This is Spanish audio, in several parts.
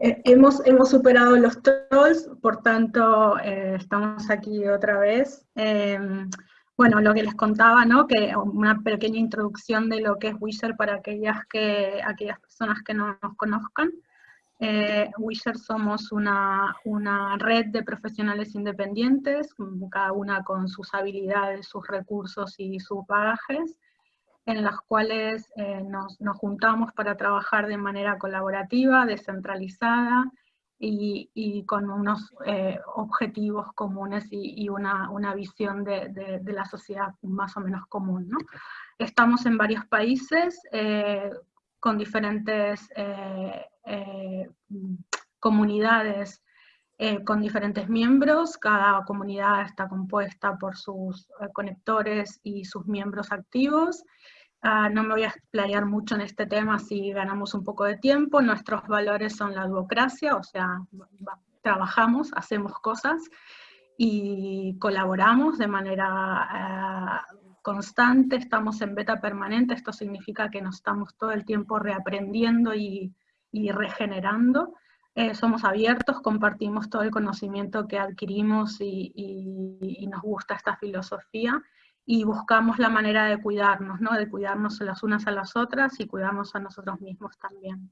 Eh, hemos, hemos superado los trolls, por tanto eh, estamos aquí otra vez. Em, bueno, lo que les contaba, ¿no? Que una pequeña introducción de lo que es Wisher para aquellas, que, aquellas personas que no nos conozcan. Eh, somos una, una, red de profesionales independientes, cada una con sus habilidades, sus recursos y sus bagajes, en las cuales eh, nos, nos, juntamos para trabajar de manera colaborativa, descentralizada y, y con unos eh, objetivos comunes y, y una, una, visión de, de, la sociedad más o menos común. ¿no? Estamos en varios países eh, con diferentes comunidades con diferentes miembros, cada comunidad está compuesta por sus conectores y sus miembros activos, Uh, no me voy a explayar mucho en este tema si ganamos un poco de tiempo. Nuestros valores son la democracia, o sea, trabajamos, hacemos cosas y colaboramos de manera uh, constante, estamos en beta permanente, esto significa que nos estamos todo el tiempo reaprendiendo y, y regenerando. Eh, somos abiertos, compartimos todo el conocimiento que adquirimos y, y, y nos gusta esta filosofía y buscamos la manera de cuidarnos, ¿no? de cuidarnos las unas a las otras y cuidarnos a nosotros mismos también.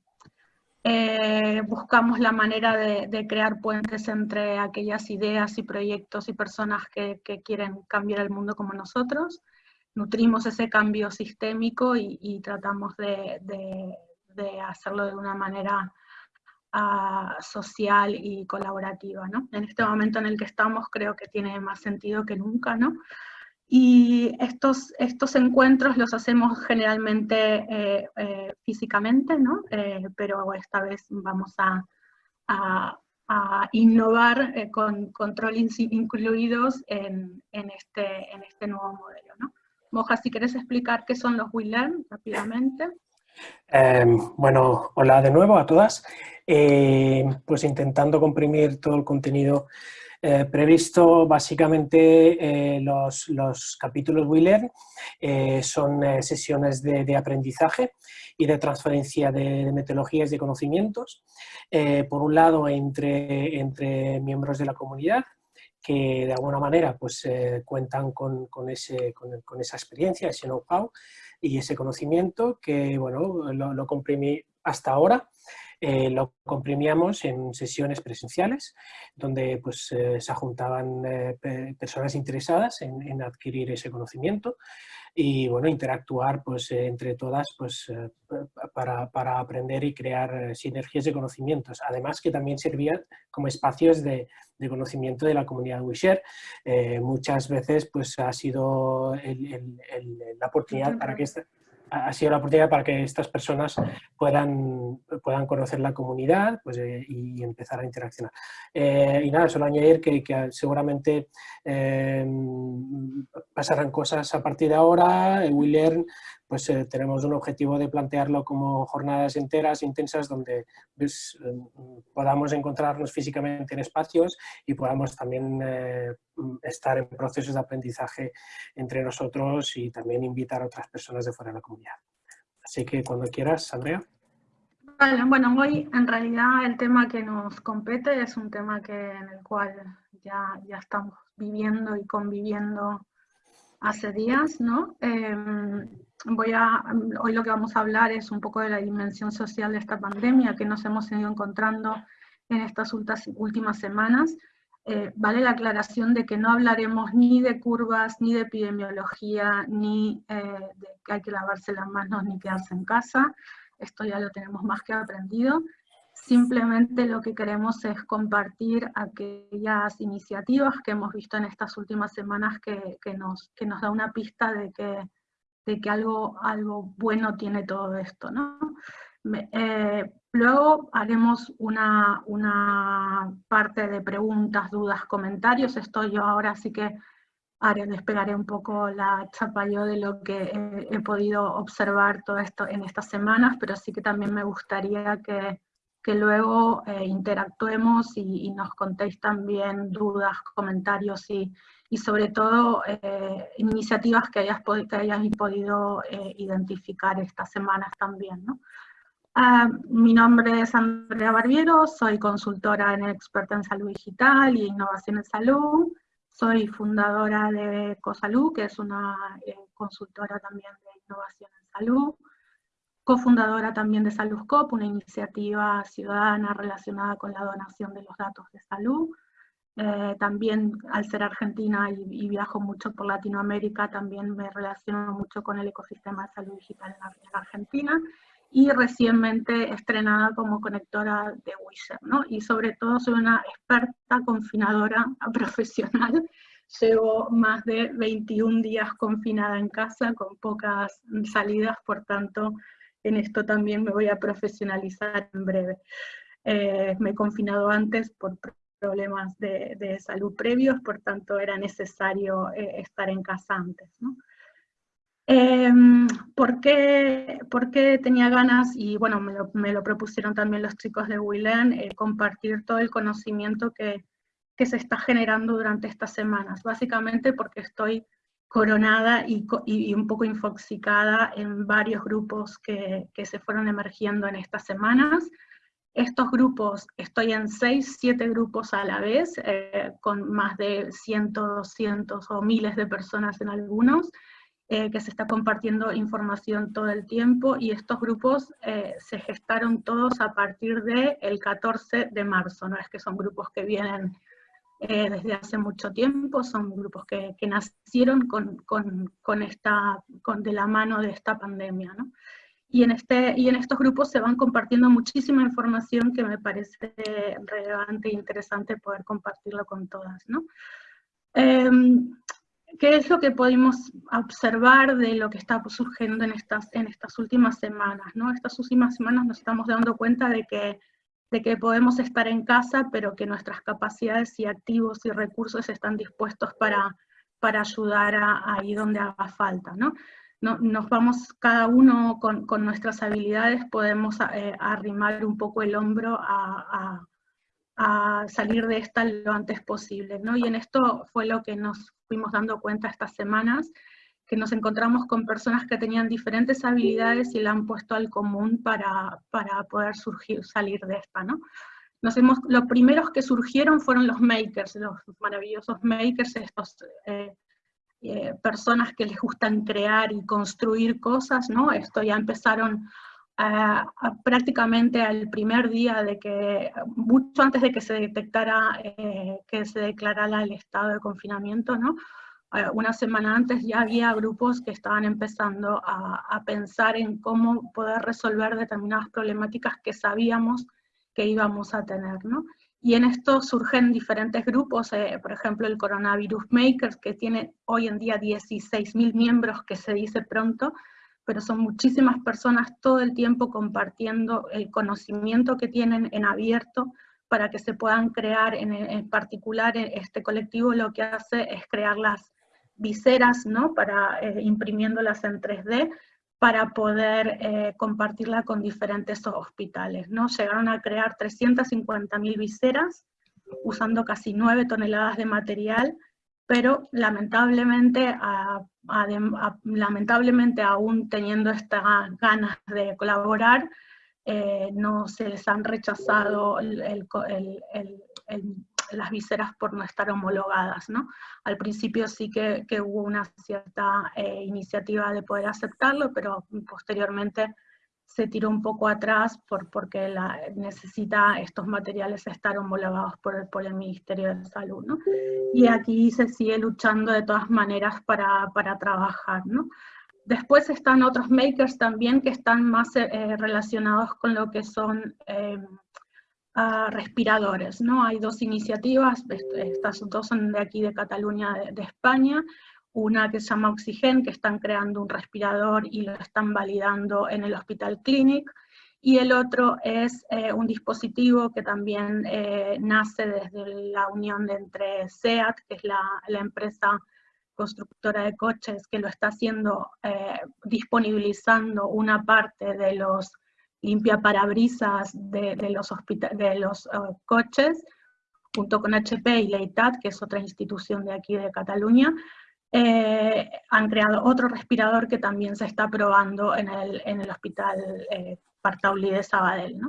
Eh, buscamos la manera de, crear puentes entre aquellas ideas y proyectos y personas que, quieren cambiar el mundo como nosotros, nutrimos ese cambio sistémico y, tratamos de, hacerlo de una manera uh, social y colaborativa. ¿no? En este momento en el que estamos creo que tiene más sentido que nunca, ¿no? Y estos, estos encuentros los hacemos generalmente eh, eh, físicamente, ¿no? Eh, pero esta vez vamos a, innovar eh, con controles incluidos en, este, en este nuevo modelo. ¿no? Moja, si quieres explicar qué son los WeLearn rápidamente. Em, bueno, hola de nuevo a todas. pues intentando comprimir todo el contenido eh, previsto básicamente eh, los, los, capítulos Wheeler eh, son eh, sesiones de, de, aprendizaje y de transferencia de, metodologías y de conocimientos, eh, por un lado entre, entre miembros de la comunidad, que de alguna manera pues, cuentan con, con, ese, con, con, esa experiencia, ese know-how y ese conocimiento que bueno, lo, lo comprimí hasta ahora eh, lo comprimíamos en sesiones presenciales, donde pues, eh, se juntaban eh, personas interesadas en, en, adquirir ese conocimiento y bueno, interactuar pues, entre todas pues, para, para, aprender y crear sinergias de conocimientos. Además que también servían como espacios de, de conocimiento de la comunidad WeShare. muchas veces pues, ha sido el, el, el, la oportunidad para que esta, ha sido la oportunidad para que estas personas puedan, puedan conocer la comunidad pues, eh, y empezar a interaccionar. Eh, y nada, solo añadir que, seguramente eh, pasarán cosas a partir de ahora. WeLearn pues, eh, tenemos un objetivo de plantearlo como jornadas enteras, intensas, donde pues, podamos encontrarnos físicamente en espacios y podamos también eh, estar en procesos de aprendizaje entre nosotros y también invitar a otras personas de fuera de la comunidad. Así que cuando quieras, Andrea. Vale, bueno, hoy en realidad el tema que nos compete es un tema que, en el cual ya, ya estamos viviendo y conviviendo hace días, ¿no? Eh, voy a, hoy lo que vamos a hablar es un poco de la dimensión social de esta pandemia que nos hemos ido encontrando en estas últimas semanas. Eh, vale la aclaración de que no hablaremos ni de curvas, ni de epidemiología, ni eh, de que hay que lavarse las manos, ni quedarse en casa. Esto ya lo tenemos más que aprendido. Simplemente lo que queremos es compartir aquellas iniciativas que hemos visto en estas últimas semanas que, nos, que nos da una pista de que de que algo, algo bueno tiene todo esto, ¿no? Eh, luego haremos una, una, parte de preguntas, dudas, comentarios. Esto yo ahora sí que haré, despegaré un poco la chapa yo de lo que he, he, podido observar todo esto en estas semanas, pero sí que también me gustaría que, que luego eh, interactuemos y, nos contéis también dudas, comentarios y, y sobre todo eh, iniciativas que hayas, que hayas podido eh, identificar estas semanas también. ¿no? Ah, mi nombre es Andrea Barbiero, soy consultora en experta en salud digital y innovación en salud. Soy fundadora de CoSalud, que es una consultora también de innovación en salud. Cofundadora también de SaludCop, una iniciativa ciudadana relacionada con la donación de los datos de salud. Eh, también al ser argentina y, viajo mucho por Latinoamérica, también me relaciono mucho con el ecosistema de salud digital en, Argentina y recientemente estrenada como conectora de Wisher, ¿no? Y sobre todo soy una experta confinadora profesional. Llevo más de 21 días confinada en casa con pocas salidas, por tanto en esto también me voy a profesionalizar en breve. Eh, me he confinado antes por problemas de, salud previos, por tanto era necesario eh, estar en casa antes. Em, ¿por, qué, ¿por, qué, tenía ganas? Y bueno, me lo, propusieron también los chicos de Willen, eh, compartir todo el conocimiento que, que, se está generando durante estas semanas. Básicamente porque estoy coronada y, un poco infoxicada en varios grupos que, se fueron emergiendo en estas semanas. Estos grupos, estoy en seis, siete grupos a la vez, eh, con más de cientos, cientos o miles de personas en algunos, eh, que se está compartiendo información todo el tiempo, y estos grupos eh, se gestaron todos a partir del el 14 de marzo, no es que son grupos que vienen desde hace mucho tiempo, son grupos que, que nacieron con, con, con, esta, con, de la mano de esta pandemia. ¿no? y en, este, y en estos grupos se van compartiendo muchísima información que me parece relevante e interesante poder compartirlo con todas. ¿no? Em, ¿Qué es lo que podemos observar de lo que está surgiendo en estas, en estas últimas semanas? ¿no? Estas últimas semanas nos estamos dando cuenta de que, de que podemos estar en casa, pero que nuestras capacidades y activos y recursos están dispuestos para, para ayudar ahí donde haga falta. ¿no? nos vamos cada uno con, nuestras habilidades, podemos eh, arrimar un poco el hombro a, salir de esta lo antes posible. ¿no? Y en esto fue lo que nos fuimos dando cuenta estas semanas, que nos encontramos con personas que tenían diferentes habilidades y la han puesto al común para, poder surgir, salir de esta. ¿no? Nos hemos, los primeros que surgieron fueron los makers, los maravillosos makers, estos eh, eh, personas que les gustan crear y construir cosas, ¿no? Esto ya empezaron prácticamente al primer día de que, mucho antes de que se detectara, eh, que se declarara el estado de confinamiento, ¿no? Eh, una semana antes ya había grupos que estaban empezando a, a, pensar en cómo poder resolver determinadas problemáticas que sabíamos que íbamos a tener, ¿no? Y en esto surgen diferentes grupos, eh, por ejemplo el Coronavirus Makers, que tiene hoy en día 16.000 miembros, que se dice pronto, pero son muchísimas personas todo el tiempo compartiendo el conocimiento que tienen en abierto para que se puedan crear, en, particular este colectivo lo que hace es crear las viseras, ¿no? Para eh, imprimiéndolas en 3D, para poder eh, compartirla con diferentes hospitales. ¿no? Llegaron a crear 350.000 viseras, usando casi 9 toneladas de material, pero lamentablemente, lamentablemente aún teniendo estas ganas de colaborar, eh, no se les han rechazado el, las viseras por no estar homologadas. ¿no? Al principio sí que, hubo una cierta eh, iniciativa de poder aceptarlo, pero posteriormente se tiró un poco atrás por, porque la, necesita estos materiales estar homologados por el, por el Ministerio de Salud. ¿no? Y aquí se sigue luchando de todas maneras para, para trabajar. ¿no? Después están otros makers también que están más eh, relacionados con lo que son eh, respiradores. ¿no? Hay dos iniciativas, estas dos son de aquí de Cataluña, de, España, una que se llama Oxygen, que están creando un respirador y lo están validando en el Hospital Clinic, y el otro es eh, un dispositivo que también eh, nace desde la unión de entre SEAT, que es la, la, empresa constructora de coches, que lo está haciendo, eh, disponibilizando una parte de los limpia parabrisas de, de los, de los uh, coches, junto con HP y Leitat, que es otra institución de aquí de Cataluña, eh, han creado otro respirador que también se está probando en el, en el hospital eh, Partauli de Sabadell.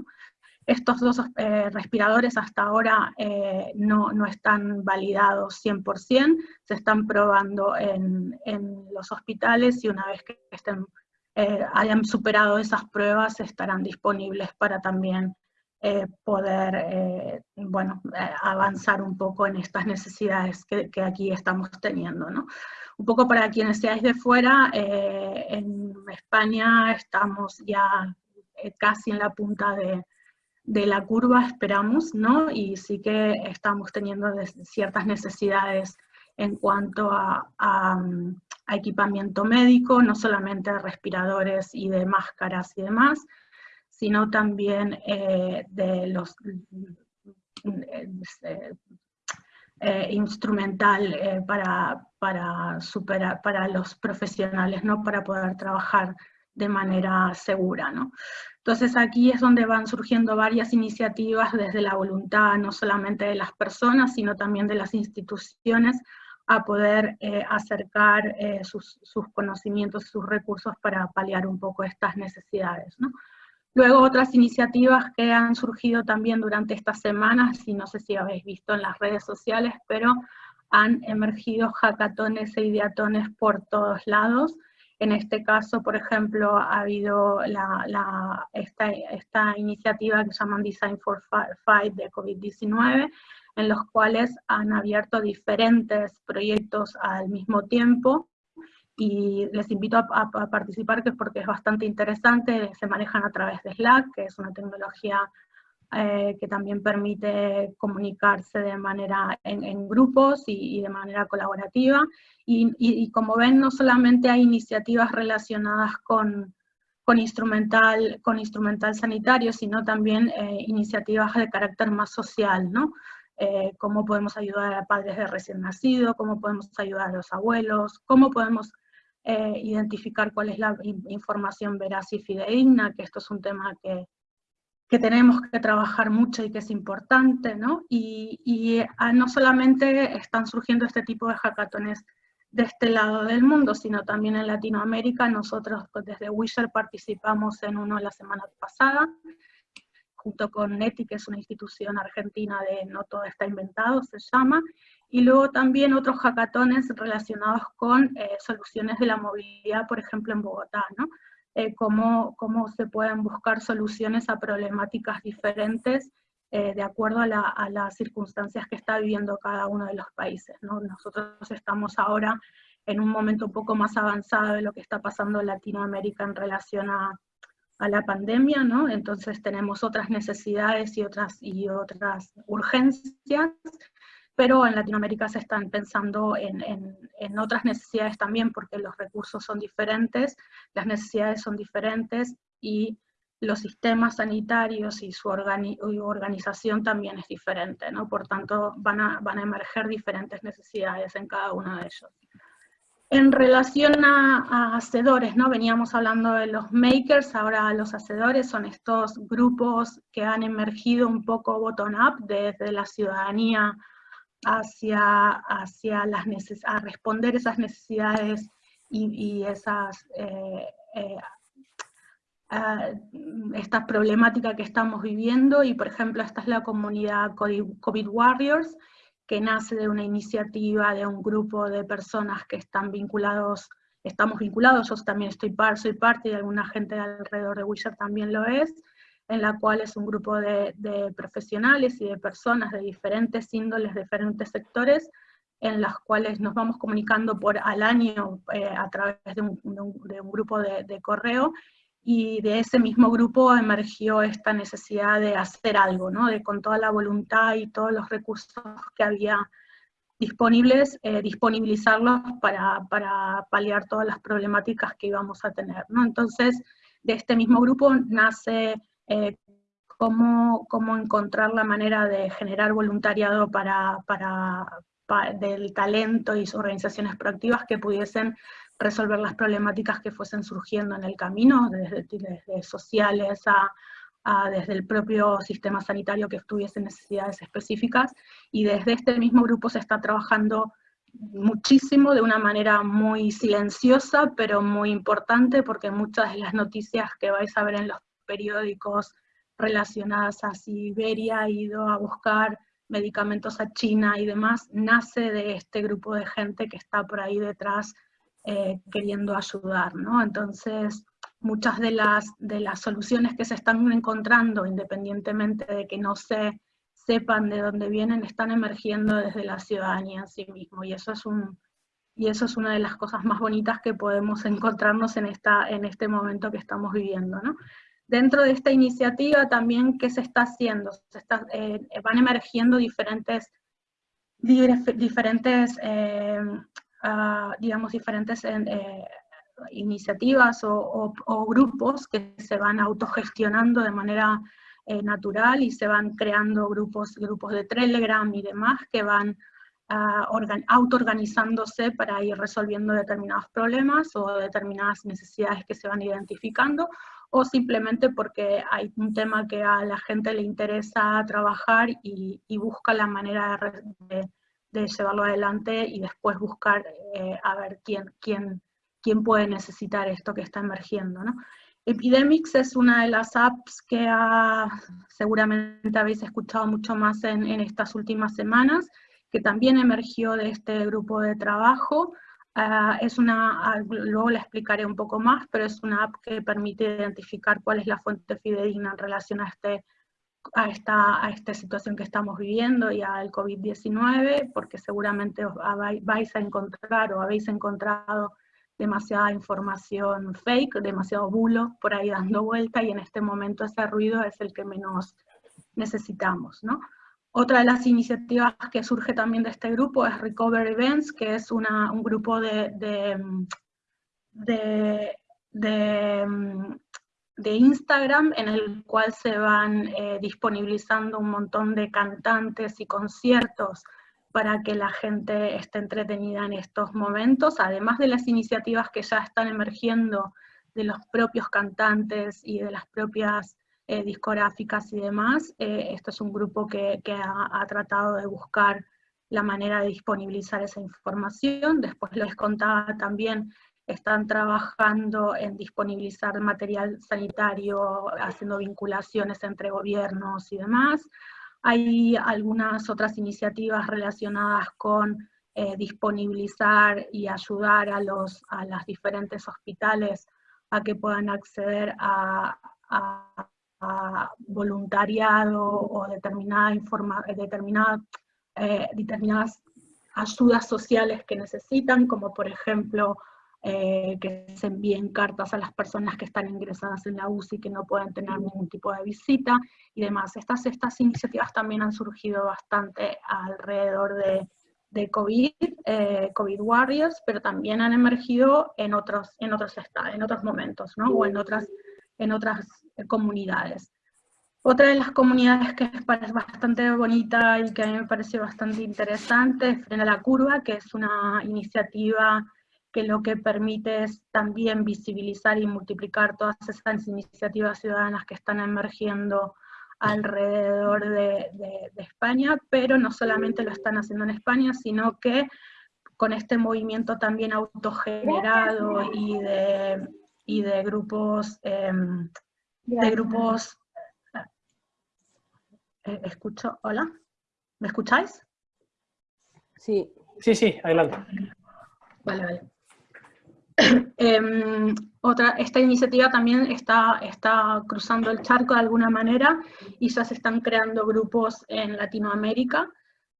Estos dos eh, respiradores hasta ahora eh, no, no, están validados 100%, se están probando en, en, los hospitales y una vez que estén, eh, hayan superado esas pruebas estarán disponibles para también poder bueno, avanzar un poco en estas necesidades que, que, aquí estamos teniendo. ¿no? Un poco para quienes seáis de fuera, en España estamos ya casi en la punta de, de la curva esperamos, ¿no? Y sí que estamos teniendo ciertas necesidades en cuanto a, equipamiento médico, no solamente de respiradores y de máscaras y demás, sino también eh, de los eh, eh, instrumental para, para, superar, para los profesionales, ¿no? Para poder trabajar de manera segura, ¿no? Entonces aquí es donde van surgiendo varias iniciativas desde la voluntad no solamente de las personas, sino también de las instituciones a poder eh, acercar eh, sus, conocimientos, sus recursos para paliar un poco estas necesidades. Luego otras iniciativas que han surgido también durante estas semanas, y no sé si habéis visto en las redes sociales, pero han emergido hackatones e ideatones por todos lados, en este caso, por ejemplo, ha habido esta, iniciativa que se llama Design for Fight de COVID-19, en los cuales han abierto diferentes proyectos al mismo tiempo, y les invito a, participar que es porque es bastante interesante, se manejan a través de Slack, que es una tecnología eh, que también permite comunicarse de manera en, grupos y, de manera colaborativa. Y, como ven, no solamente hay iniciativas relacionadas con, con, instrumental, con instrumental sanitario, sino también eh, iniciativas de carácter más social, ¿no? Eh, cómo podemos ayudar a padres de recién nacido, cómo podemos ayudar a los abuelos, cómo podemos identificar cuál es la información veraz y fidedigna, que esto es un tema que, que tenemos que trabajar mucho y que es importante, ¿no? Y, ah, no solamente están surgiendo este tipo de hackatones de este lado del mundo, sino también en Latinoamérica. Nosotros pues, desde Wisher participamos en uno la semana pasada, junto con NETI, que es una institución argentina de No Todo Está Inventado, se llama, y luego también otros hackatones relacionados con eh, soluciones de la movilidad, por ejemplo en Bogotá, ¿no? Eh, cómo, cómo, se pueden buscar soluciones a problemáticas diferentes eh, de acuerdo a, las circunstancias que está viviendo cada uno de los países. ¿no? Nosotros estamos ahora en un momento un poco más avanzado de lo que está pasando en Latinoamérica en relación a, a la pandemia, ¿no? entonces tenemos otras necesidades y otras, y otras urgencias, pero en Latinoamérica se están pensando en, en, otras necesidades también, porque los recursos son diferentes, las necesidades son diferentes, y los sistemas sanitarios y su organización también es diferente, ¿no? Por tanto, van a, van a emerger diferentes necesidades en cada uno de ellos. En relación a, a, hacedores, ¿no? Veníamos hablando de los makers, ahora los hacedores son estos grupos que han emergido un poco bottom-up desde la ciudadanía hacia, hacia las a responder esas necesidades y, esas, eh, eh, esta problemática que estamos viviendo, y por ejemplo esta es la comunidad COVID Warriors, que nace de una iniciativa de un grupo de personas que están vinculados, estamos vinculados, yo también estoy par, soy parte y alguna gente alrededor de Wizard también lo es, en la cual es un grupo de, profesionales y de personas de diferentes índoles, diferentes sectores, en las cuales nos vamos comunicando por al año eh, a través de un, grupo de, correo, y de ese mismo grupo emergió esta necesidad de hacer algo, ¿no? de con toda la voluntad y todos los recursos que había disponibles, eh, disponibilizarlos para, para, paliar todas las problemáticas que íbamos a tener. ¿no? Entonces, de este mismo grupo nace eh, cómo, cómo, encontrar la manera de generar voluntariado para, para, del talento y organizaciones proactivas que pudiesen resolver las problemáticas que fuesen surgiendo en el camino, desde, desde sociales a, a, desde el propio sistema sanitario que tuviese necesidades específicas, y desde este mismo grupo se está trabajando muchísimo, de una manera muy silenciosa, pero muy importante, porque muchas de las noticias que vais a ver en los periódicos relacionadas a Siberia ha ido a buscar medicamentos a China y demás, nace de este grupo de gente que está por ahí detrás eh, queriendo ayudar, ¿no? Entonces, muchas de las, de las soluciones que se están encontrando, independientemente de que no se sepan de dónde vienen, están emergiendo desde la ciudadanía en sí mismo, y eso es un, y eso es una de las cosas más bonitas que podemos encontrarnos en, esta, en este momento que estamos viviendo. ¿no? Dentro de esta iniciativa también, ¿qué se está haciendo? Se está, eh, van emergiendo diferentes, diferentes eh, ah, digamos, diferentes eh, iniciativas o, grupos que se van autogestionando de manera natural y se van creando grupos, grupos de Telegram y demás que van uh, auto-organizándose para ir resolviendo determinados problemas o determinadas necesidades que se van identificando o simplemente porque hay un tema que a la gente le interesa trabajar y, busca la manera de, llevarlo adelante y después buscar eh, a ver quién, quién, quién puede necesitar esto que está emergiendo. ¿no? Epidemics es una de las apps que seguramente habéis escuchado mucho más en, en, estas últimas semanas, que también emergió de este grupo de trabajo, Ah, es una, ah, luego la explicaré un poco más, pero es una app que permite identificar cuál es la fuente fidedigna en relación a, este, a, esta, a esta situación que estamos viviendo y al COVID-19, porque seguramente vais a encontrar o habéis encontrado demasiada información fake, demasiado bulo por ahí dando vuelta, y en este momento ese ruido es el que menos necesitamos, ¿no? Otra de las iniciativas que surge también de este grupo es Recover Events, que es un grupo de, de, Instagram en el cual se van eh, disponibilizando un montón de cantantes y conciertos para que la gente esté entretenida en estos momentos, además de las iniciativas que ya están emergiendo de los propios cantantes y de las propias eh, discográficas y demás. Eh, esto es un grupo que, ha, tratado de buscar la manera de disponibilizar esa información. Después les contaba también, están trabajando en disponibilizar material sanitario, haciendo vinculaciones entre gobiernos y demás. Hay algunas otras iniciativas relacionadas con eh, disponibilizar y ayudar a los a las diferentes hospitales a que puedan acceder a voluntariado o eh, determinadas ayudas sociales que necesitan, como por ejemplo eh, que se envíen cartas a las personas que están ingresadas en la UCI que no pueden tener ningún tipo de visita y demás. Estas, estas iniciativas también han surgido bastante alrededor de, de COVID, eh, COVID Warriors, pero también han emergido en otros, en otros, en otros momentos, ¿no? o en otras, en otras comunidades. Otra de las comunidades que es bastante bonita y que a mí me parece bastante interesante es Frena la Curva, que es una iniciativa que lo que permite es también visibilizar y multiplicar todas esas iniciativas ciudadanas que están emergiendo alrededor de, España, pero no solamente lo están haciendo en España, sino que con este movimiento también autogenerado y de, y de grupos em, de grupos... Eh, escucho, hola, ¿me escucháis? Sí. Sí, sí, adelante. Vale, vale. Em, otra, esta iniciativa también está, está cruzando el charco de alguna manera y ya se están creando grupos en Latinoamérica.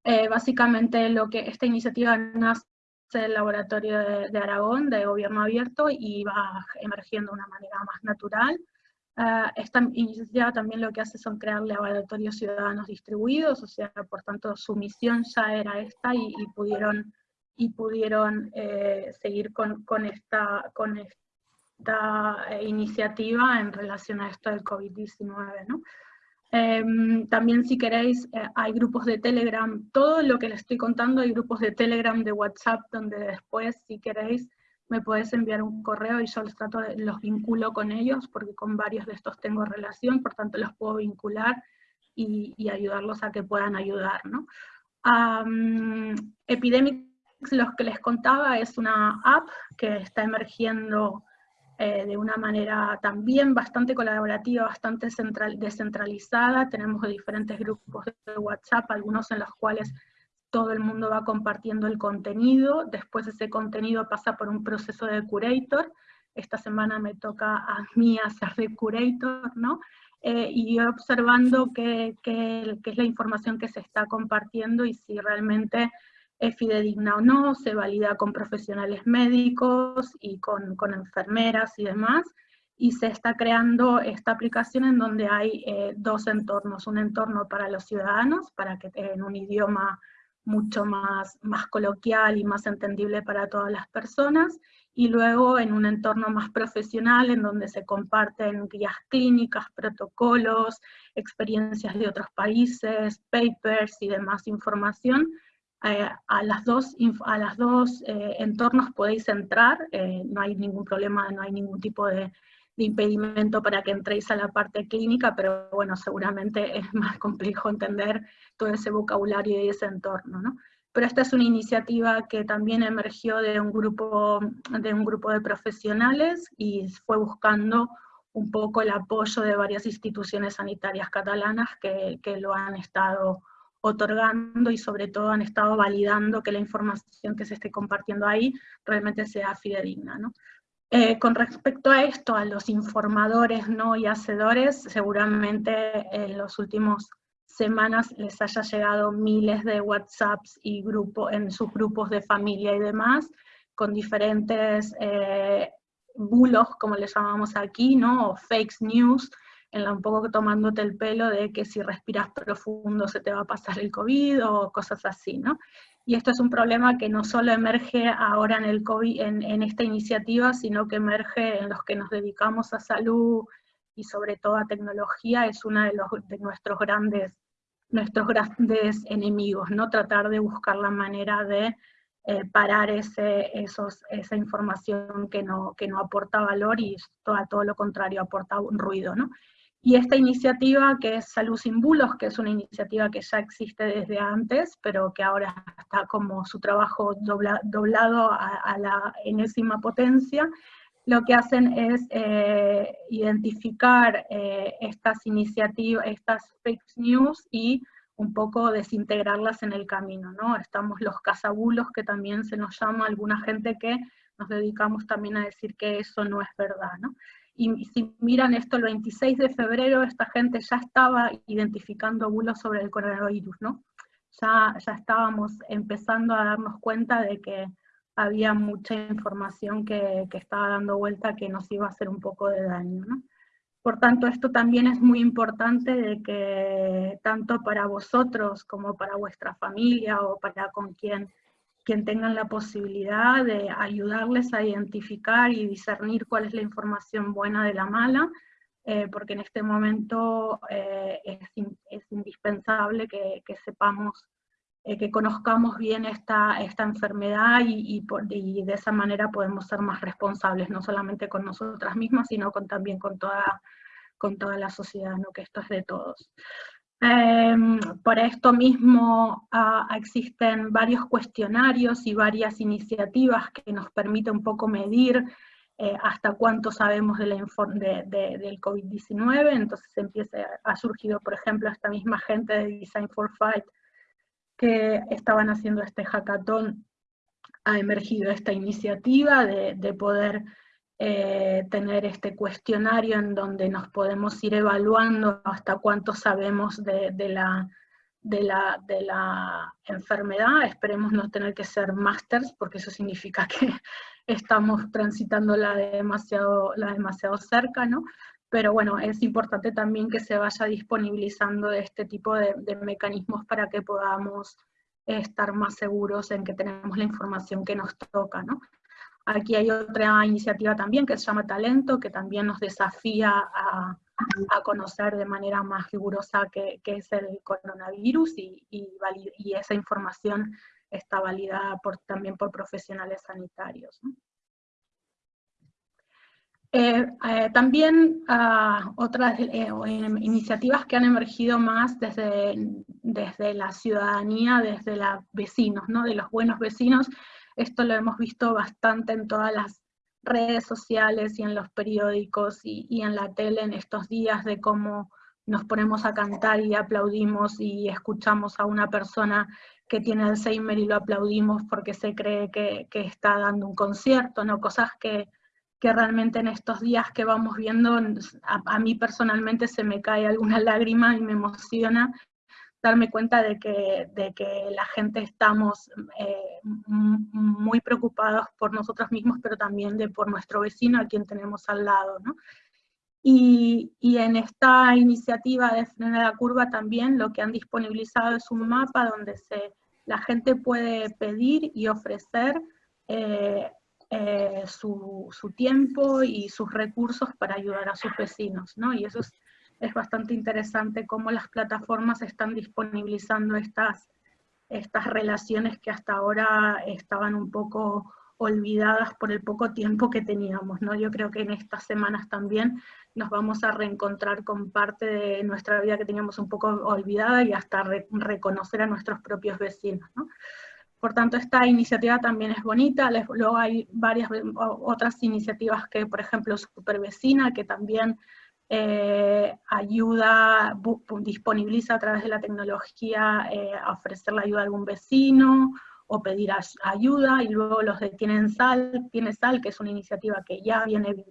Eh, básicamente lo que esta iniciativa nace del laboratorio de, de, Aragón, de gobierno abierto, y va emergiendo de una manera más natural. Ah, esta iniciativa también lo que hace son crear laboratorios ciudadanos distribuidos, o sea, por tanto su misión ya era esta y, pudieron, y pudieron eh, seguir con, con, esta, con esta eh, iniciativa en relación a esto del COVID-19. ¿no? Em, también si queréis, eh, hay grupos de Telegram, todo lo que les estoy contando hay grupos de Telegram, de WhatsApp, donde después si queréis me puedes enviar un correo y yo los trato de, los vinculo con ellos, porque con varios de estos tengo relación, por tanto los puedo vincular y, ayudarlos a que puedan ayudar. ¿no? Epidemic los que les contaba es una app que está emergiendo eh, de una manera también bastante colaborativa, bastante central, descentralizada. Tenemos diferentes grupos de WhatsApp, algunos en los cuales todo el mundo va compartiendo el contenido, después ese contenido pasa por un proceso de curator, esta semana me toca a mí hacer de curator, ¿no? Eh, y observando qué, qué, qué, es la información que se está compartiendo y si realmente es fidedigna o no, se valida con profesionales médicos y con, enfermeras y demás, y se está creando esta aplicación en donde hay eh, dos entornos, un entorno para los ciudadanos, para que en un idioma mucho más, más coloquial y más entendible para todas las personas, y luego en un entorno más profesional en donde se comparten guías clínicas, protocolos, experiencias de otros países, papers y demás información. Eh, a las dos, a las dos eh, entornos podéis entrar, eh, no hay ningún problema, no hay ningún tipo de, de impedimento para que entréis a la parte clínica, pero bueno, seguramente es más complejo entender todo ese vocabulario y ese entorno, ¿no? Pero esta es una iniciativa que también emergió de un grupo de, un grupo de profesionales y fue buscando un poco el apoyo de varias instituciones sanitarias catalanas que, que lo han estado otorgando y sobre todo han estado validando que la información que se esté compartiendo ahí realmente sea fidedigna. ¿no? Eh, con respecto a esto, a los informadores ¿no? y hacedores, seguramente en los últimos semanas les haya llegado miles de WhatsApps y grupo, en sus grupos de familia y demás, con diferentes eh, bulos, como les llamamos aquí, ¿no? o fake news, en la, un poco tomándote el pelo de que si respiras profundo se te va a pasar el COVID o cosas así, ¿no? Y esto es un problema que no solo emerge ahora en, el COVID, en, esta iniciativa, sino que emerge en los que nos dedicamos a salud y sobre todo a tecnología, es uno de, los, de nuestros, grandes, nuestros grandes enemigos, ¿no? Tratar de buscar la manera de eh, parar ese, esos, esa información que no, que no aporta valor y todo, todo lo contrario, aporta un ruido, ¿no? Y esta iniciativa que es Salud sin Bulos, que es una iniciativa que ya existe desde antes, pero que ahora está como su trabajo doblado a, la enésima potencia, lo que hacen es eh, identificar eh, estas iniciativas, estas fake news y un poco desintegrarlas en el camino, ¿no? Estamos los cazabulos, que también se nos llama alguna gente que nos dedicamos también a decir que eso no es verdad, ¿no? Y si miran esto, el 26 de febrero esta gente ya estaba identificando bulos sobre el coronavirus, ¿no? Ya, ya estábamos empezando a darnos cuenta de que había mucha información que, que, estaba dando vuelta que nos iba a hacer un poco de daño, ¿no? Por tanto, esto también es muy importante de que tanto para vosotros como para vuestra familia o para con quien quien tengan la posibilidad de ayudarles a identificar y discernir cuál es la información buena de la mala, eh, porque en este momento eh, es, indispensable que, sepamos, eh, que conozcamos bien esta, esta enfermedad y, de esa manera podemos ser más responsables, no solamente con nosotras mismas, sino con, también con toda, con toda la sociedad, ¿no? que esto es de todos. Em, por esto mismo ah, existen varios cuestionarios y varias iniciativas que nos permiten un poco medir eh, hasta cuánto sabemos del COVID-19, entonces empieza, ha surgido, por ejemplo, esta misma gente de Design for Fight que estaban haciendo este hackathon, ha emergido esta iniciativa de poder eh, tener este cuestionario en donde nos podemos ir evaluando hasta cuánto sabemos de, la, de, la, de la enfermedad. Esperemos no tener que ser másters, porque eso significa que estamos transitándola demasiado, la demasiado cerca, ¿no? Pero bueno, es importante también que se vaya disponibilizando este tipo de, de mecanismos para que podamos estar más seguros en que tenemos la información que nos toca, ¿no? Aquí hay otra iniciativa también que se llama Talento, que también nos desafía a, conocer de manera más rigurosa qué, es el coronavirus y, esa información está validada también por profesionales sanitarios. Eh, eh, también uh, otras eh, iniciativas que han emergido más desde, desde la ciudadanía, desde los vecinos, ¿no? de los buenos vecinos. Esto lo hemos visto bastante en todas las redes sociales y en los periódicos y, en la tele en estos días de cómo nos ponemos a cantar y aplaudimos y escuchamos a una persona que tiene Alzheimer y lo aplaudimos porque se cree que, que está dando un concierto, ¿no? Cosas que que realmente en estos días que vamos viendo, a, mí personalmente se me cae alguna lágrima y me emociona darme cuenta de que, de que la gente estamos eh, muy preocupados por nosotros mismos, pero también de por nuestro vecino a quien tenemos al lado. ¿no? Y, y, en esta iniciativa de Frenar la Curva también lo que han disponibilizado es un mapa donde se, la gente puede pedir y ofrecer eh, eh, su, tiempo y sus recursos para ayudar a sus vecinos, ¿no? Y eso es, es bastante interesante cómo las plataformas están disponibilizando estas, estas relaciones que hasta ahora estaban un poco olvidadas por el poco tiempo que teníamos, ¿no? Yo creo que en estas semanas también nos vamos a reencontrar con parte de nuestra vida que teníamos un poco olvidada y hasta reconocer a nuestros propios vecinos, ¿no? Por tanto, esta iniciativa también es bonita. Luego hay varias otras iniciativas que, por ejemplo, Supervecina, que también eh, ayuda, disponibiliza a través de la tecnología eh, a ofrecer la ayuda a algún vecino o pedir ayuda, y luego los de Tienen Sal, Tiene Sal, que es una iniciativa que ya viene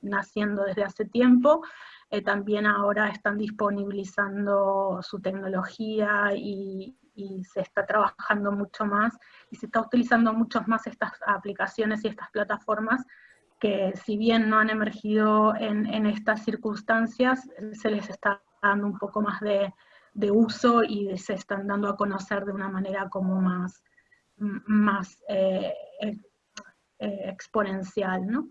naciendo desde hace tiempo, eh, también ahora están disponibilizando su tecnología y, y se está trabajando mucho más y se está utilizando mucho más estas aplicaciones y estas plataformas que si bien no han emergido en, estas circunstancias, se les está dando un poco más de, de, uso y se están dando a conocer de una manera como más, más eh, eh, exponencial, ¿no?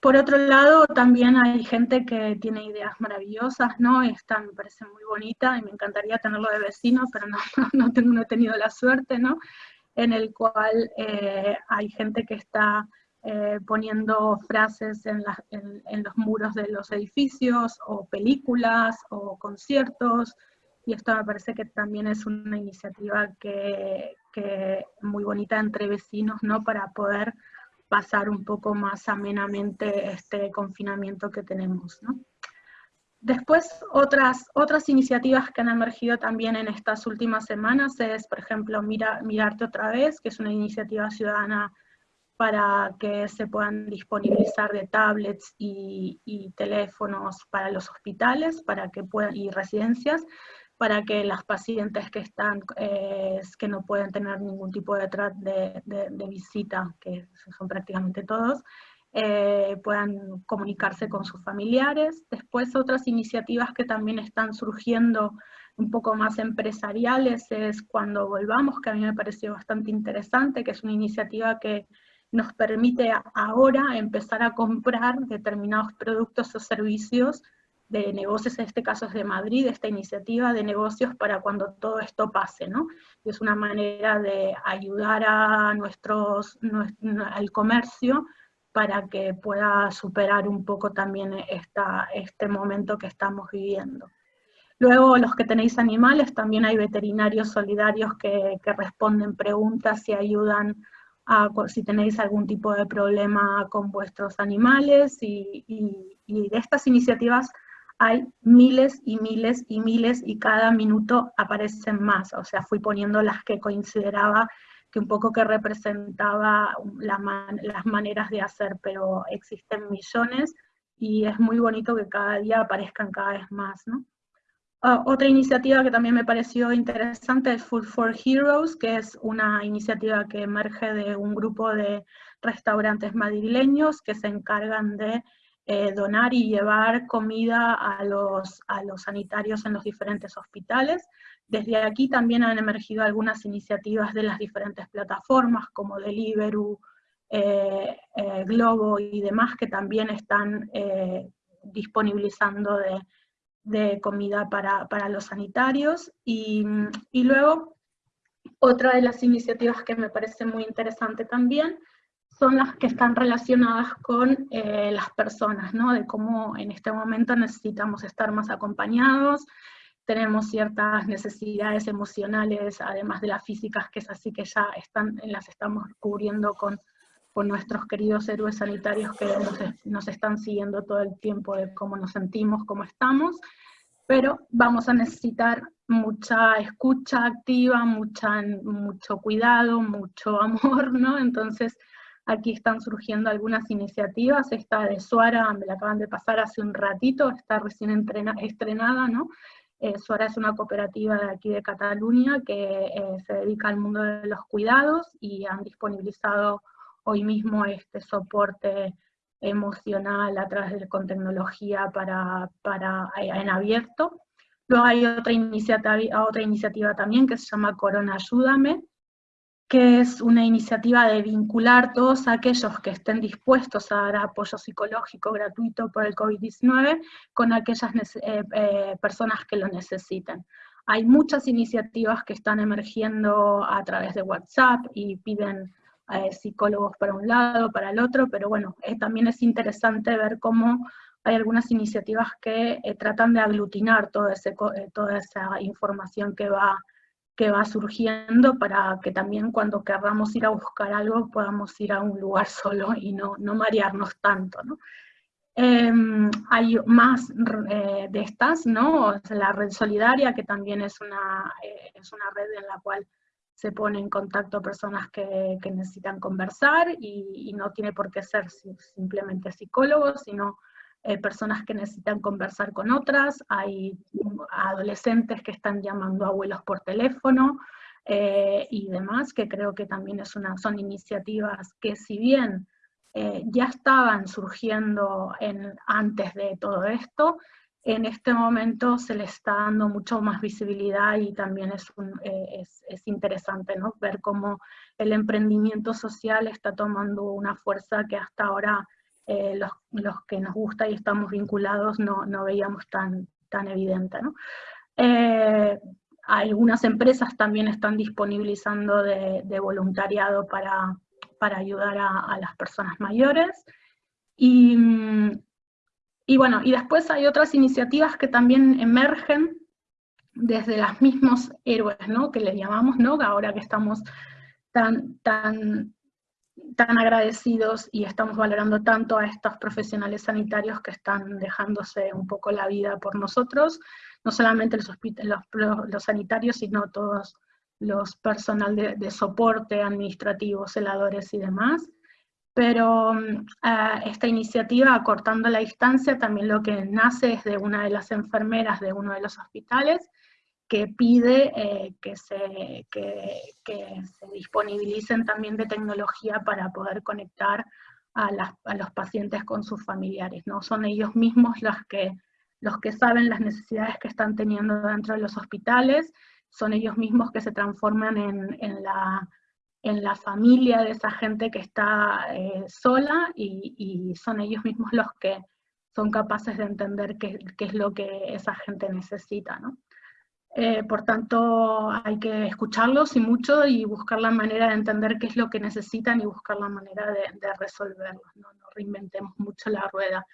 Por otro lado, también hay gente que tiene ideas maravillosas, ¿no? Esta me parece muy bonita y me encantaría tenerlo de vecino, pero no, no, tengo, no he tenido la suerte, ¿no? En el cual eh, hay gente que está eh, poniendo frases en, los muros de los edificios, o películas, o conciertos, y esto me parece que también es una iniciativa que, muy bonita entre vecinos, ¿no? Para poder pasar un poco más amenamente este confinamiento que tenemos. Después, otras, otras iniciativas que han emergido también en estas últimas semanas es, por ejemplo, Mira, Mirarte otra vez, que es una iniciativa ciudadana para que se puedan disponibilizar de tablets y, y teléfonos para los hospitales para que puedan, y residencias, para que las pacientes que están, eh, que no pueden tener ningún tipo de, de, visita, que son prácticamente todos, eh, puedan comunicarse con sus familiares. Después otras iniciativas que también están surgiendo un poco más empresariales es Cuando Volvamos, que a mí me pareció bastante interesante, que es una iniciativa que nos permite ahora empezar a comprar determinados productos o servicios de negocios, en este caso es de Madrid, esta iniciativa de negocios para cuando todo esto pase, ¿no? es una manera de ayudar a nuestros, al comercio para que pueda superar un poco también esta, este momento que estamos viviendo. Luego, los que tenéis animales, también hay veterinarios solidarios que, que responden preguntas y ayudan si tenéis algún tipo de problema con vuestros animales y de estas iniciativas hay miles y miles y miles y cada minuto aparecen más. O sea, fui poniendo las que consideraba que un poco que representaba las maneras de hacer, pero existen millones y es muy bonito que cada día aparezcan cada vez más. ¿no? Ah, otra iniciativa que también me pareció interesante es Food for Heroes, que es una iniciativa que emerge de un grupo de restaurantes madrileños que se encargan de eh, donar y llevar comida a los, a los sanitarios en los diferentes hospitales. Desde aquí también han emergido algunas iniciativas de las diferentes plataformas como Deliveroo, eh, eh, Globo y demás que también están disponibilizando de, comida para, para, los sanitarios. Y, y luego, otra de las iniciativas que me parece muy interesante también son las que están relacionadas con eh, las personas, ¿no? De cómo en este momento necesitamos estar más acompañados, tenemos ciertas necesidades emocionales, además de las físicas, que es así que ya están, las estamos cubriendo con, con nuestros queridos héroes sanitarios que nos, nos están siguiendo todo el tiempo de cómo nos sentimos, cómo estamos, pero vamos a necesitar mucha escucha activa, mucha, mucho cuidado, mucho amor, ¿no? Entonces, aquí están surgiendo algunas iniciativas, esta de Suara, me la acaban de pasar hace un ratito, está recién estrenada, ¿no? Eh, Suara es una cooperativa de aquí de Cataluña que eh, se dedica al mundo de los cuidados y han disponibilizado hoy mismo este soporte emocional a través de con tecnología para, para, en abierto. Luego hay otra iniciativa, otra iniciativa también que se llama Corona Ayúdame, que es una iniciativa de vincular todos aquellos que estén dispuestos a dar apoyo psicológico gratuito por el COVID-19 con aquellas eh, eh, personas que lo necesiten. Hay muchas iniciativas que están emergiendo a través de WhatsApp y piden eh, psicólogos para un lado, para el otro, pero bueno, eh, también es interesante ver cómo hay algunas iniciativas que eh, tratan de aglutinar todo ese, toda esa información que va, que va surgiendo para que también cuando queramos ir a buscar algo podamos ir a un lugar solo y no, no marearnos tanto. ¿no? Em, hay más de estas, ¿no? La red solidaria, que también es una, es una red en la cual se pone en contacto personas que, necesitan conversar y, no tiene por qué ser simplemente psicólogos, sino eh, personas que necesitan conversar con otras, hay adolescentes que están llamando a abuelos por teléfono eh, y demás, que creo que también es una, son iniciativas que si bien eh, ya estaban surgiendo en, antes de todo esto, en este momento se le está dando mucho más visibilidad y también es, eh, es, interesante ¿no? ver cómo el emprendimiento social está tomando una fuerza que hasta ahora eh, los, los, que nos gusta y estamos vinculados no, no veíamos tan, tan evidente. ¿no? Eh, algunas empresas también están disponibilizando de, de voluntariado para, para ayudar a, a, las personas mayores. Y, mm, y bueno, y después hay otras iniciativas que también emergen desde los mismos héroes, ¿no? Que les llamamos, ¿no? Ahora que estamos tan, tan, tan agradecidos y estamos valorando tanto a estos profesionales sanitarios que están dejándose un poco la vida por nosotros, no solamente los, los, los sanitarios, sino todos los personal de, de soporte administrativo, celadores y demás pero mm, esta iniciativa, acortando la distancia, también lo que nace es de una de las enfermeras de uno de los hospitales, que pide eh, que, se, que, se, disponibilicen también de tecnología para poder conectar a, a, los pacientes con sus familiares. ¿no? Son ellos mismos los que, los que saben las necesidades que están teniendo dentro de los hospitales, son ellos mismos que se transforman en, en la en la familia de esa gente que está eh, sola y, son ellos mismos los que son capaces de entender qué, es lo que esa gente necesita. ¿no? Eh, por tanto, hay que escucharlos y mucho y buscar la manera de entender qué es lo que necesitan y buscar la manera de, de resolverlo. ¿no? no reinventemos mucho la rueda.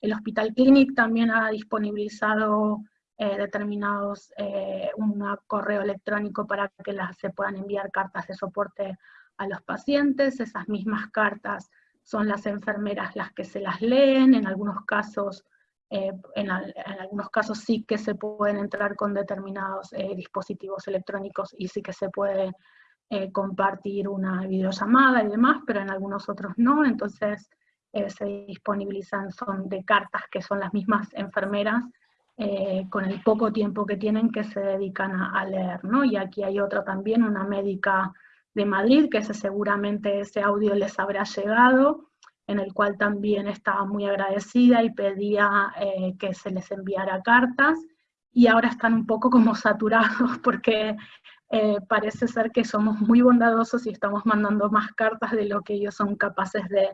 El Hospital Clinic también ha disponibilizado eh, determinados, eh, un correo electrónico para que las, se puedan enviar cartas de soporte a los pacientes, esas mismas cartas son las enfermeras las que se las leen, en algunos casos, eh, en, algunos casos sí que se pueden entrar con determinados dispositivos electrónicos y sí que se puede compartir una videollamada y demás, pero en algunos otros no, entonces se disponibilizan, son de cartas que son las mismas enfermeras eh, con el poco tiempo que tienen que se dedican a, leer, ¿no? Y aquí hay otra también, una médica de Madrid, que seguramente ese audio les habrá llegado, en el cual también estaba muy agradecida y pedía eh, que se les enviara cartas, y ahora están un poco como saturados porque eh, parece ser que somos muy bondadosos y estamos mandando más cartas de lo que ellos son capaces de,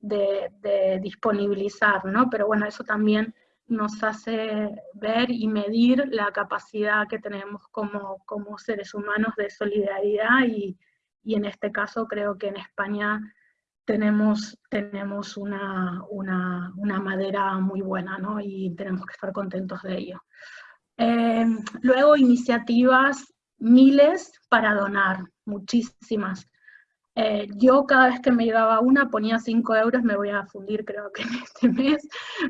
de, de disponibilizar, ¿no? Pero bueno, eso también nos hace ver y medir la capacidad que tenemos como, como seres humanos de solidaridad y, y, en este caso creo que en España tenemos, tenemos una, madera muy buena, ¿no? Y tenemos que estar contentos de ello. Eh, luego, iniciativas, miles para donar, muchísimas. Eh, yo cada vez que me llegaba una ponía 5 euros, me voy a fundir creo que en este mes,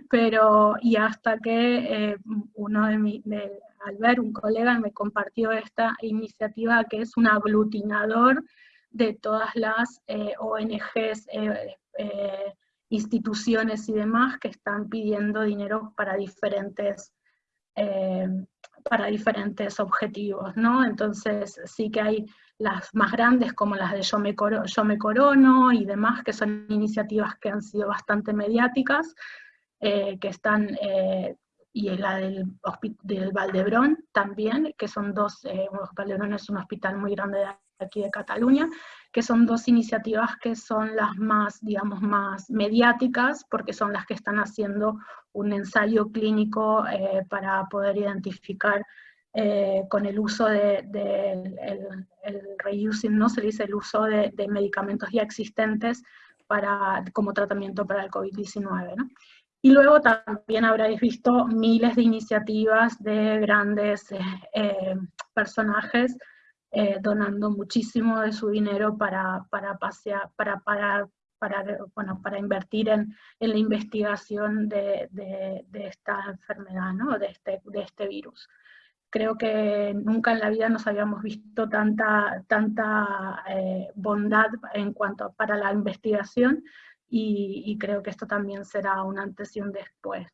pero y hasta que eh, uno de mi, de, Albert, un colega, me compartió esta iniciativa que es un aglutinador de todas las eh, ONGs, instituciones y demás que están pidiendo dinero para diferentes para diferentes objetivos, ¿no? Entonces sí que hay las más grandes como las de Yo me, Corono y demás, que son iniciativas que han sido bastante mediáticas, eh, que están, eh, y la del, del, Valdebrón también, que son dos, eh, Valdebrón es un hospital muy grande de aquí de Cataluña, que son dos iniciativas que son las más, digamos, más mediáticas, porque son las que están haciendo un ensayo clínico eh, para poder identificar eh, con el uso de, el, reusing, ¿no? Se dice el uso de, medicamentos ya existentes para, como tratamiento para el COVID-19, ¿no? Y luego también habréis visto miles de iniciativas de grandes eh, eh, personajes donando muchísimo de su dinero para, para, pasear, para, para, bueno, para invertir en, en la investigación de, de, de, esta enfermedad, ¿no? de, este, de este virus creo que nunca en la vida nos habíamos visto tanta, tanta eh, bondad en cuanto para la investigación y, creo que esto también será un antes y un después.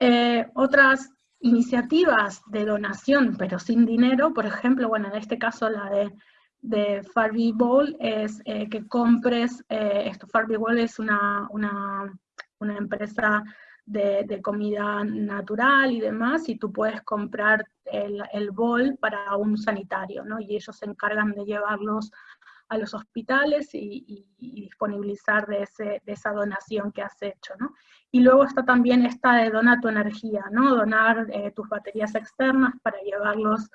Eh, otras iniciativas de donación, pero sin dinero, por ejemplo, bueno, en este caso la de, de Farby Bowl es eh, que compres, esto Farby Bowl es una, una, una empresa de, comida natural y demás, y tú puedes comprar el, el, bol para un sanitario, ¿no? Y ellos se encargan de llevarlos a los hospitales y, disponibilizar de, ese, de, esa donación que has hecho, ¿no? Y luego está también esta de donar tu energía, ¿no? Donar eh, tus baterías externas para llevarlos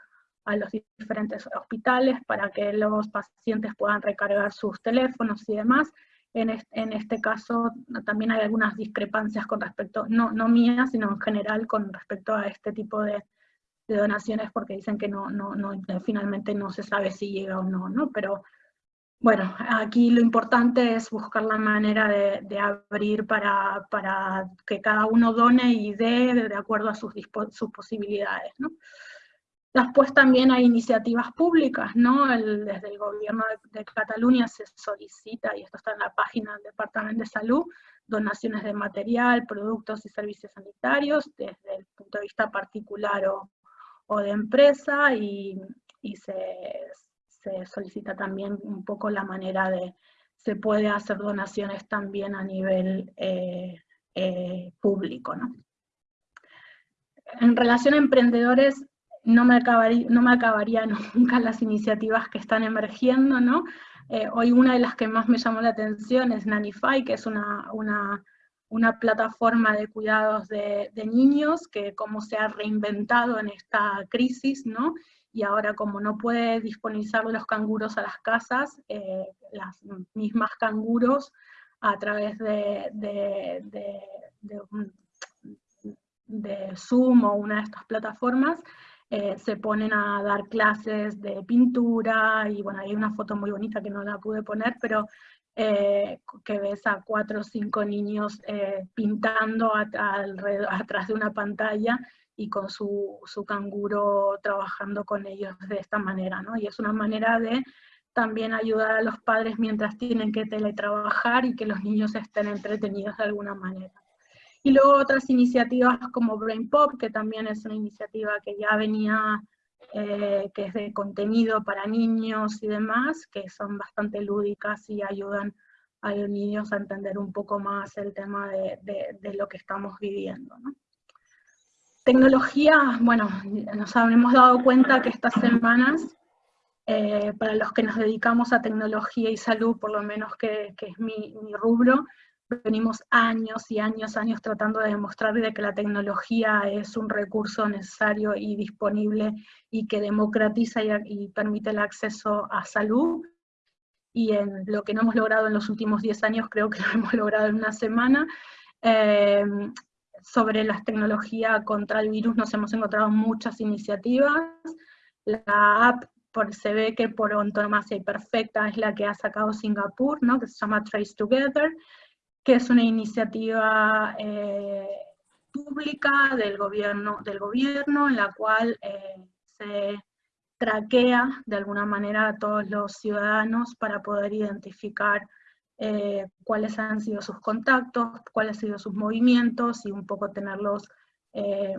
a los diferentes hospitales para que los pacientes puedan recargar sus teléfonos y demás, en este, caso también hay algunas discrepancias con respecto, no, no mías, sino en general con respecto a este tipo de, donaciones porque dicen que no, no, no, finalmente no se sabe si llega o no, ¿no? Pero bueno, aquí lo importante es buscar la manera de, abrir para, para, que cada uno done y dé de acuerdo a sus, sus posibilidades, ¿no? Después también hay iniciativas públicas, ¿no? desde el gobierno de, Cataluña se solicita, y esto está en la página del Departamento de Salud, donaciones de material, productos y servicios sanitarios desde el punto de vista particular o, de empresa y, se, solicita también un poco la manera de, se puede hacer donaciones también a nivel eh, eh, público, ¿no? En relación a emprendedores, no me, acabaría, nunca las iniciativas que están emergiendo, ¿no? Eh, hoy una de las que más me llamó la atención es Nanify, que es una, una, plataforma de cuidados de, niños que como se ha reinventado en esta crisis, ¿no? Y ahora como no puede disponibilizar los canguros a las casas, eh, las mismas canguros a través de, de, de Zoom o una de estas plataformas, eh, se ponen a dar clases de pintura, y bueno, hay una foto muy bonita que no la pude poner, pero eh, que ves a cuatro o cinco niños eh, pintando atrás de una pantalla y con su, su, canguro trabajando con ellos de esta manera, ¿no? Y es una manera de también ayudar a los padres mientras tienen que teletrabajar y que los niños estén entretenidos de alguna manera. Y luego otras iniciativas como Brain Pop, que también es una iniciativa que ya venía, eh, que es de contenido para niños y demás, que son bastante lúdicas y ayudan a los niños a entender un poco más el tema de, de, lo que estamos viviendo. Tecnología, bueno, nos habremos dado cuenta que estas semanas, eh, para los que nos dedicamos a tecnología y salud, por lo menos que, que es mi, mi rubro, venimos años y años, años tratando de demostrar de que la tecnología es un recurso necesario y disponible y que democratiza y, permite el acceso a salud. y en lo que no hemos logrado en los últimos 10 años, creo que lo hemos logrado en una semana. Eh, sobre las tecnologías contra el virus nos hemos encontrado muchas iniciativas. La app por, se ve que por antonomasia y perfecta es la que ha sacado Singapur, ¿no? que se llama Trace Together, que es una iniciativa eh, pública del gobierno, del gobierno en la cual eh, se traquea de alguna manera a todos los ciudadanos para poder identificar eh, cuáles han sido sus contactos, cuáles han sido sus movimientos y un poco tenerlos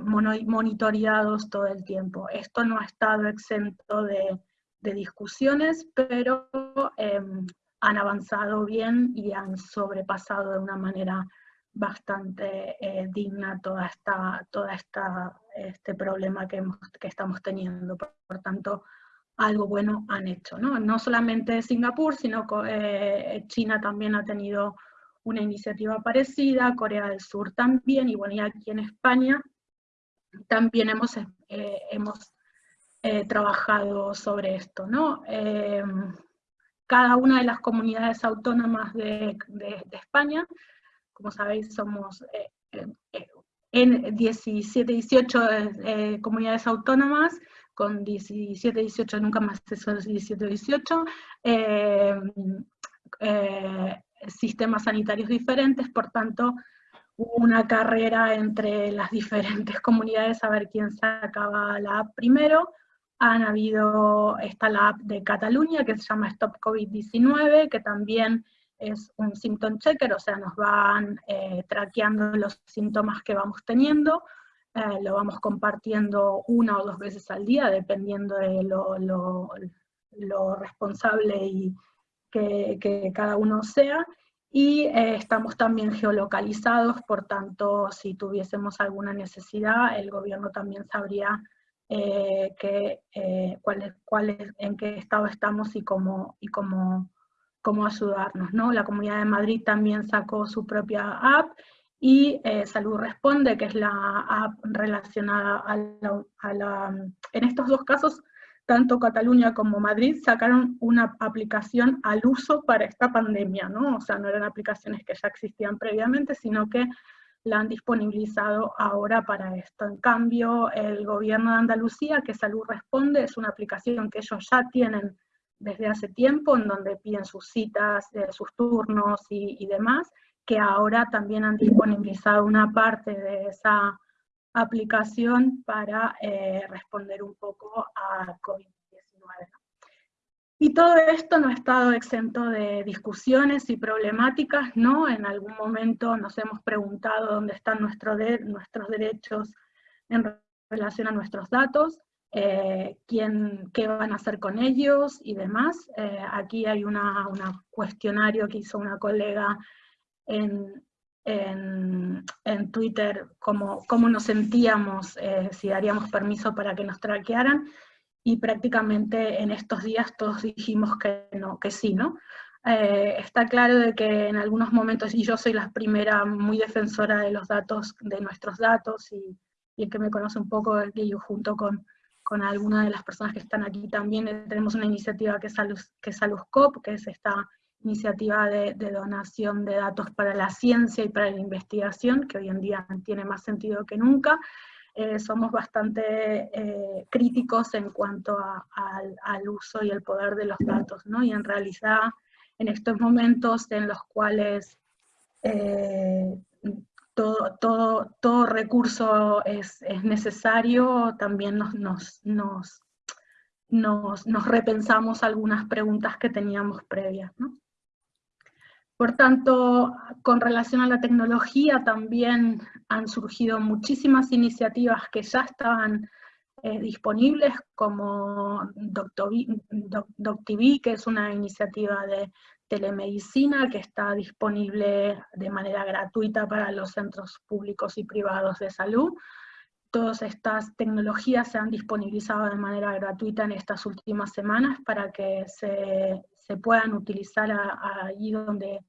monitoreados todo el tiempo. Esto no ha estado exento de, discusiones, pero em, han avanzado bien y han sobrepasado de una manera bastante eh, digna toda esta, toda esta, este problema que, estamos teniendo. Por, tanto, algo bueno han hecho. No, no solamente Singapur, sino eh, China también ha tenido una iniciativa parecida, Corea del Sur también, y bueno, y aquí en España también hemos, eh, hemos trabajado sobre esto. ¿no? Cada una de las comunidades autónomas de, España. Como sabéis, somos eh, eh, eh, en 17, 18 comunidades autónomas, con 17, 18, nunca más esos 17, 18, sistemas sanitarios diferentes, por tanto, una carrera entre las diferentes comunidades a ver quién sacaba la primero. Han habido, está la app de Cataluña que se llama Stop COVID-19, que también es un symptom checker, o sea, nos van eh, traqueando los síntomas que vamos teniendo, eh, lo vamos compartiendo una o dos veces al día, dependiendo de lo, responsable y que, cada uno sea, y eh, estamos también geolocalizados, por tanto, si tuviésemos alguna necesidad, el gobierno también sabría que, cuál cuál en qué estado estamos y cómo, y cómo cómo ayudarnos. ¿no? La Comunidad de Madrid también sacó su propia app y eh, Salud Responde, que es la app relacionada a la, En estos dos casos, tanto Cataluña como Madrid sacaron una aplicación al uso para esta pandemia, ¿no? O sea, no eran aplicaciones que ya existían previamente, sino que la han disponibilizado ahora para esto. En cambio, el gobierno de Andalucía, que Salud Responde, es una aplicación que ellos ya tienen desde hace tiempo, en donde piden sus citas, eh, sus turnos y, demás, que ahora también han disponibilizado una parte de esa aplicación para eh, responder un poco a COVID-19. Y todo esto no ha estado exento de discusiones y problemáticas, ¿no? En algún momento nos hemos preguntado dónde están nuestros derechos en relación a nuestros datos, eh, quién, qué van a hacer con ellos y demás. Eh, aquí hay un cuestionario que hizo una colega en, en, Twitter, cómo, cómo, nos sentíamos, eh, si daríamos permiso para que nos traquearan, y prácticamente en estos días todos dijimos que no, que sí, ¿no? está claro de que en algunos momentos, y yo soy la primera muy defensora de los datos, de nuestros datos, y, y el que me conoce un poco, que yo junto con con algunas de las personas que están aquí también eh, tenemos una iniciativa que es, Salus, que es Saluscop, que es esta iniciativa de, donación de datos para la ciencia y para la investigación, que hoy en día tiene más sentido que nunca. Eh, somos bastante eh, críticos en cuanto al, uso y el poder de los datos, ¿no? Y en realidad, en estos momentos en los cuales todo, todo, todo recurso es, necesario, también nos, nos, nos, nos, repensamos algunas preguntas que teníamos previas. Por tanto, con relación a la tecnología también han surgido muchísimas iniciativas que ya estaban eh, disponibles, como DocTV, que es una iniciativa de telemedicina que está disponible de manera gratuita para los centros públicos y privados de salud. Todas estas tecnologías se han disponibilizado de manera gratuita en estas últimas semanas para que se, se puedan utilizar allí donde,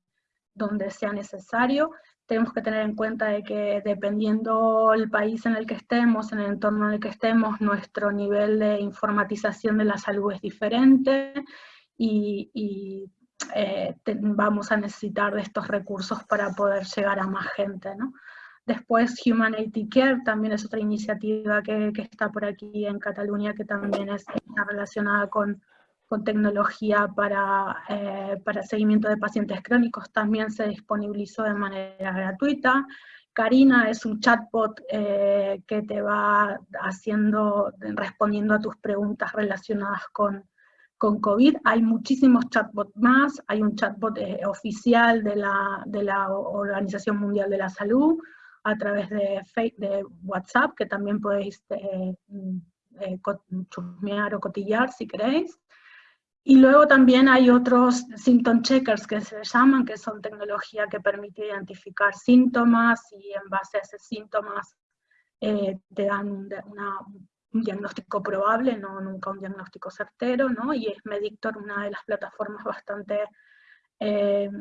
donde sea necesario. Tenemos que tener en cuenta de que dependiendo el país en el que estemos, en el entorno en el que estemos, nuestro nivel de informatización de la salud es diferente y, y eh, vamos a necesitar de estos recursos para poder llegar a más gente, ¿no? Después Humanity Care también es otra iniciativa que, está por aquí en Cataluña que también es, relacionada con, tecnología para, eh, para seguimiento de pacientes crónicos, también se disponibilizó de manera gratuita. Karina es un chatbot eh, que te va haciendo, respondiendo a tus preguntas relacionadas con, con COVID. Hay muchísimos chatbots más, hay un chatbot eh, oficial de la, de la Organización Mundial de la Salud, a través de, de WhatsApp, que también podéis eh, eh, chusmear o cotillar si queréis. Y luego también hay otros symptom checkers que se llaman, que son tecnología que permite identificar síntomas y en base a esos síntomas eh, te dan un diagnóstico probable, no nunca un diagnóstico certero, ¿no? Y es Medictor una de las plataformas bastante eh,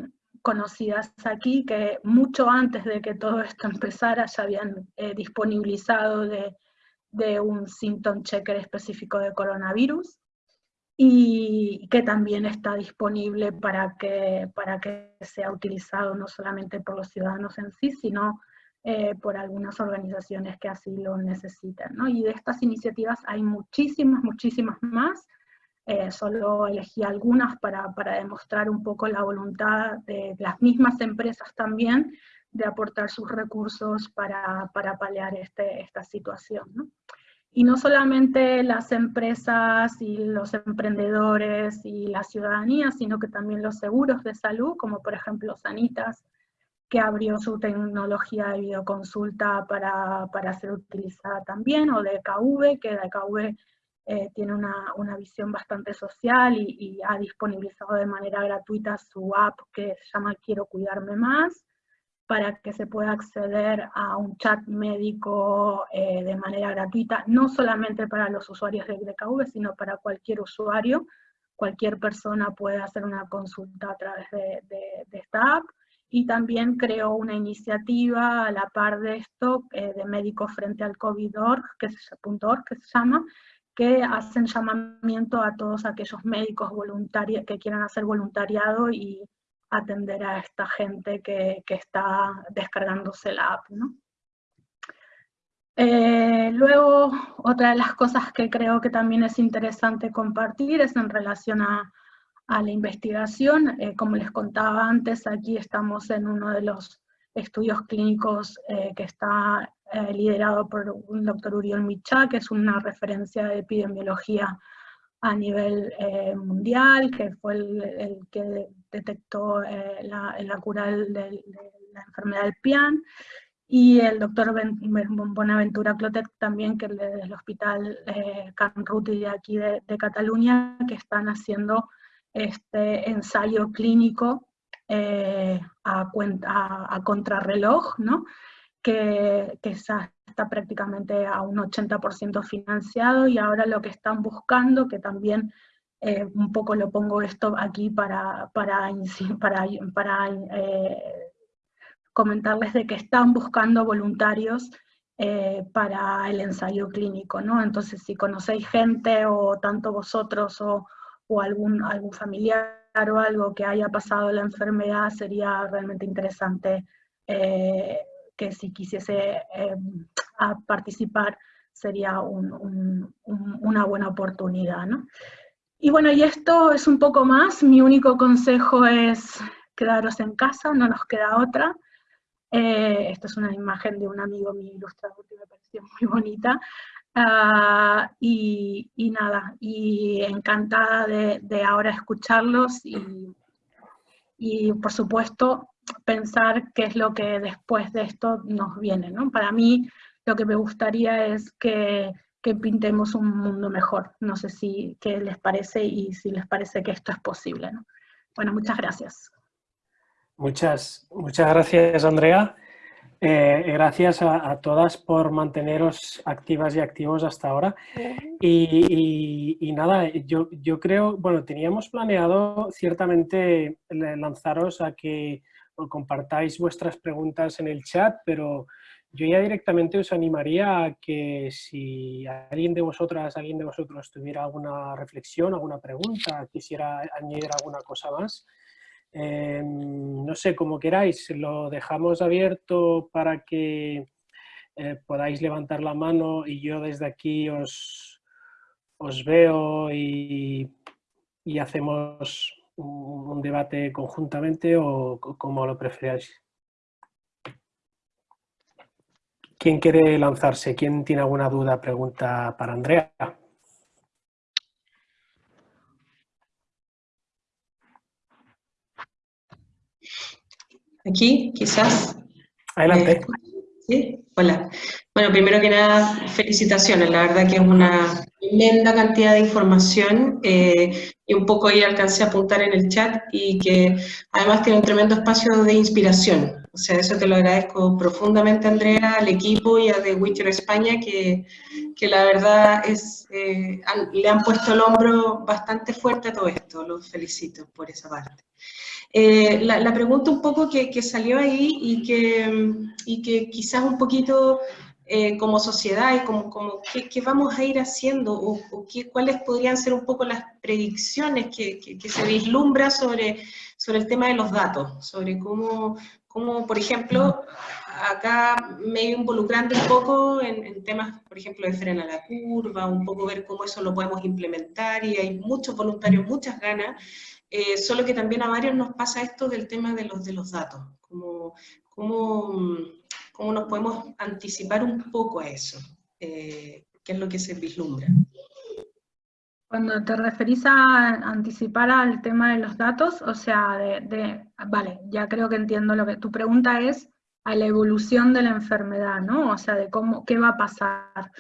conocidas aquí, que mucho antes de que todo esto empezara ya habían eh, disponibilizado de, un symptom checker específico de coronavirus y que también está disponible para que, para que sea utilizado no solamente por los ciudadanos en sí, sino eh, por algunas organizaciones que así lo necesitan. Y de estas iniciativas hay muchísimas, muchísimas más, eh, solo elegí algunas para, para, demostrar un poco la voluntad de las mismas empresas también de aportar sus recursos para, para paliar este, esta situación. ¿no? Y no solamente las empresas y los emprendedores y la ciudadanía, sino que también los seguros de salud, como por ejemplo Sanitas, que abrió su tecnología de videoconsulta para, para ser utilizada también, o DKV, que DKV eh, tiene una, una, visión bastante social y, ha disponibilizado de manera gratuita su app que se llama Quiero Cuidarme Más, para que se pueda acceder a un chat médico eh, de manera gratuita, no solamente para los usuarios de DKV, sino para cualquier usuario. Cualquier persona puede hacer una consulta a través de, de, esta app. Y también creó una iniciativa a la par de esto, eh, de Médicos Frente al COVID.org, que, que se llama, que hacen llamamiento a todos aquellos médicos voluntarios que quieran hacer voluntariado y atender a esta gente que, está descargándose la app. Eh, luego, otra de las cosas que creo que también es interesante compartir es en relación a, la investigación. Eh, como les contaba antes, aquí estamos en uno de los estudios clínicos eh, que está liderado por un doctor Uriol Micha, que es una referencia de epidemiología a nivel mundial, que fue el, que detectó eh, la, cura de, la enfermedad del PIAN, y el doctor Bonaventura Clotet también, que es del hospital Can Ruti de aquí de, Cataluña, que están haciendo este ensayo clínico a, cuenta, a contrarreloj, ¿no? que, está, prácticamente a un 80% financiado y ahora lo que están buscando, que también eh, un poco lo pongo esto aquí para, para, para, eh, comentarles de que están buscando voluntarios eh, para el ensayo clínico, ¿no? Entonces, si conocéis gente o tanto vosotros o, o algún, algún familiar o algo que haya pasado la enfermedad, sería realmente interesante que si quisiese participar sería una buena oportunidad. ¿no? Y bueno, y esto es un poco más, mi único consejo es quedaros en casa, no nos queda otra. Eh, esta es una imagen de un amigo mi ilustrador que me pareció muy bonita. Ah, y, nada, y encantada de, ahora escucharlos y, y por supuesto pensar qué es lo que después de esto nos viene. ¿no? Para mí lo que me gustaría es que, pintemos un mundo mejor. No sé si qué les parece y si les parece que esto es posible. ¿no? Bueno, muchas gracias. Muchas, muchas gracias, Andrea. Eh, gracias a, todas por manteneros activas y activos hasta ahora. Y, y, nada, yo, yo creo, bueno, teníamos planeado ciertamente lanzaros a que compartáis vuestras preguntas en el chat, pero yo ya directamente os animaría a que si alguien de vosotras, alguien de vosotros tuviera alguna reflexión, alguna pregunta, quisiera añadir alguna cosa más, Em, no sé, como queráis, lo dejamos abierto para que eh, podáis levantar la mano y yo desde aquí os, os veo y, hacemos un, debate conjuntamente o como lo preferáis. ¿Quién quiere lanzarse? ¿Quién tiene alguna duda, pregunta para Andrea? Aquí, quizás. Adelante. Eh, sí, hola. Bueno, primero que nada, felicitaciones. La verdad que es una tremenda cantidad de información eh, y un poco ahí alcancé a apuntar en el chat y que además tiene un tremendo espacio de inspiración. O sea, eso te lo agradezco profundamente, Andrea, al equipo y a The Witcher España, que, que la verdad es, eh, le han puesto el hombro bastante fuerte a todo esto. Los felicito por esa parte. Eh, la, pregunta un poco que, que, salió ahí y que, y que quizás un poquito eh, como sociedad y como, como qué, vamos a ir haciendo o, qué, cuáles podrían ser un poco las predicciones que, que, se vislumbra sobre, sobre el tema de los datos, sobre cómo, cómo por ejemplo, acá me involucrando un poco en, en, temas, por ejemplo, de frena la curva, un poco ver cómo eso lo podemos implementar y hay muchos voluntarios, muchas ganas, eh, solo que también a varios nos pasa esto del tema de los, de los datos, como, cómo, cómo nos podemos anticipar un poco a eso, eh, qué es lo que se vislumbra. Cuando te referís a anticipar al tema de los datos, o sea, de, vale, ya creo que entiendo lo que tu pregunta es a la evolución de la enfermedad, ¿no? O sea, de cómo, qué va a pasar.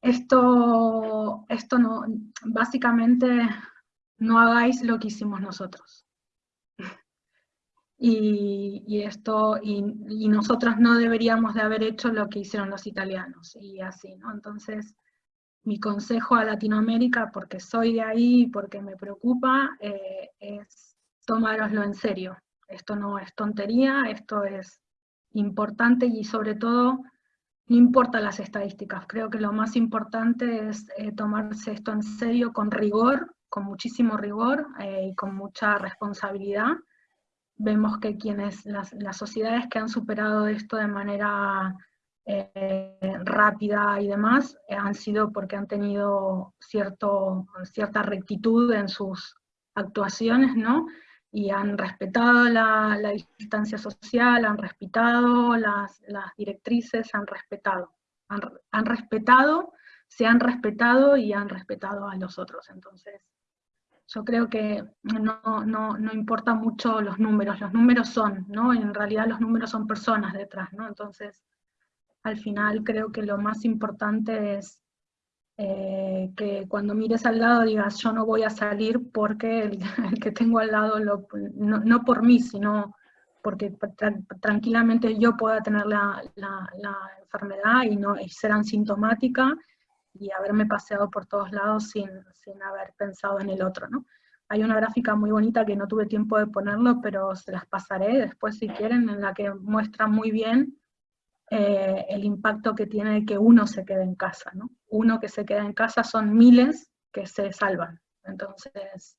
Esto, esto no, básicamente no hagáis lo que hicimos nosotros. Y, esto, y, nosotros no deberíamos de haber hecho lo que hicieron los italianos, y así, ¿no? Entonces, mi consejo a Latinoamérica, porque soy de ahí, porque me preocupa, eh, es tomároslo en serio. Esto no es tontería, esto es importante y sobre todo, no importa las estadísticas, creo que lo más importante es eh, tomarse esto en serio con rigor, con muchísimo rigor eh, y con mucha responsabilidad. Vemos que quienes, las, sociedades que han superado esto de manera eh, rápida y demás, eh, han sido porque han tenido cierto, cierta rectitud en sus actuaciones, ¿no? Y han respetado la, distancia social, han respetado las, directrices, han respetado. Han, han respetado, se han respetado y han respetado a los otros. Entonces, yo creo que no, no, no, importa mucho los números, los números son, ¿no? En realidad los números son personas detrás, ¿no? Entonces, al final creo que lo más importante es eh, que cuando mires al lado digas, yo no voy a salir porque el, que tengo al lado, lo, no, por mí, sino porque tranquilamente yo pueda tener la, la, la, enfermedad y, no, y ser asintomática, y haberme paseado por todos lados sin, sin haber pensado en el otro, ¿no? Hay una gráfica muy bonita que no tuve tiempo de ponerlo, pero se las pasaré después si quieren, en la que muestra muy bien eh, el impacto que tiene que uno se quede en casa, ¿no? Uno que se queda en casa son miles que se salvan. Entonces,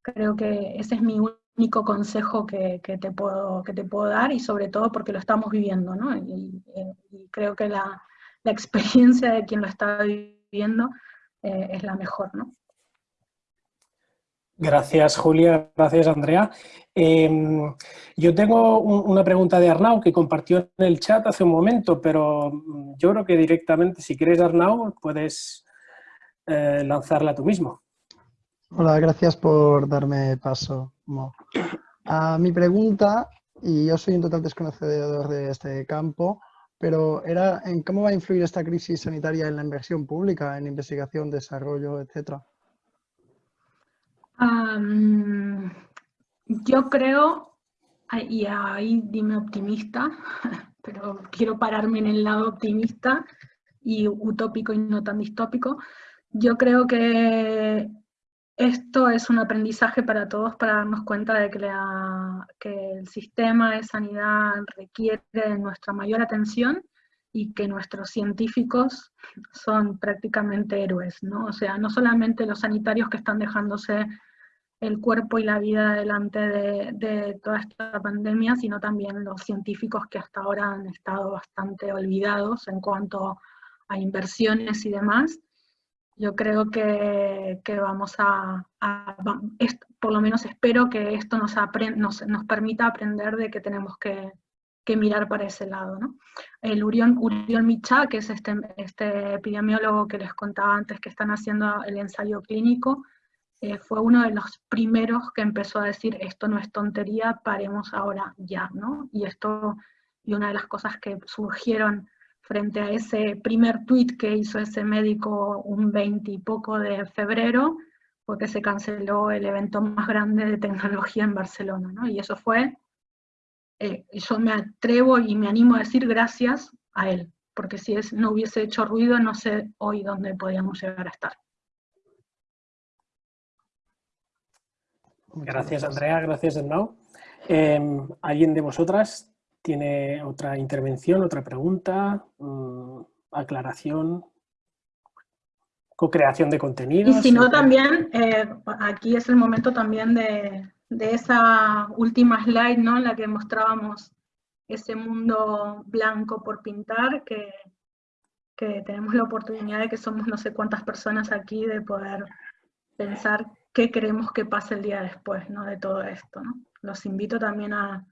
creo que ese es mi único consejo que, que te, puedo, que te puedo dar, y sobre todo porque lo estamos viviendo, ¿no? y creo que la, la experiencia de quien lo está viviendo eh, es la mejor, ¿no? Gracias, Julia. Gracias, Andrea. Em, yo tengo una pregunta de Arnau que compartió en el chat hace un momento, pero mm, yo creo que directamente, si quieres, Arnau, puedes eh, lanzarla tú mismo. Hola, gracias por darme paso. A mi pregunta, y yo soy un total desconocedor de este campo, pero era en cómo va a influir esta crisis sanitaria en la inversión pública, en investigación, desarrollo, etcétera. yo creo, y ahí dime optimista, pero quiero pararme en el lado optimista y utópico y no tan distópico, yo creo que esto es un aprendizaje para todos para darnos cuenta de que, el sistema de sanidad requiere nuestra mayor atención y que nuestros científicos son prácticamente héroes, ¿no? O sea, no solamente los sanitarios que están dejándose el cuerpo y la vida delante de, toda esta pandemia, sino también los científicos que hasta ahora han estado bastante olvidados en cuanto a inversiones y demás. Yo creo que, vamos a, por lo menos espero que esto nos, nos, permita aprender de que tenemos que, mirar para ese lado. ¿no? El Urión, Urión Micha, que es este, este epidemiólogo que les contaba antes que están haciendo el ensayo clínico, eh, fue uno de los primeros que empezó a decir esto no es tontería, paremos ahora ya, ¿no? Y esto, y una de las cosas que surgieron frente a ese primer tuit que hizo ese médico un 20 y poco de febrero, fue que se canceló el evento más grande de tecnología en Barcelona, ¿no? Y eso fue, eh, yo me atrevo y me animo a decir gracias a él, porque si es, no hubiese hecho ruido, no sé hoy dónde podíamos llegar a estar. Gracias, Andrea, gracias, Endao. Em, ¿Alguien de vosotras tiene otra intervención, otra pregunta, mm, aclaración, co-creación de contenidos? Y si no, también, eh, aquí es el momento también de, esa última slide, ¿no? En la que mostrábamos ese mundo blanco por pintar, que, que tenemos la oportunidad de que somos no sé cuántas personas aquí de poder pensar qué queremos que pase el día después ¿no? de todo esto. ¿no? Los invito también a,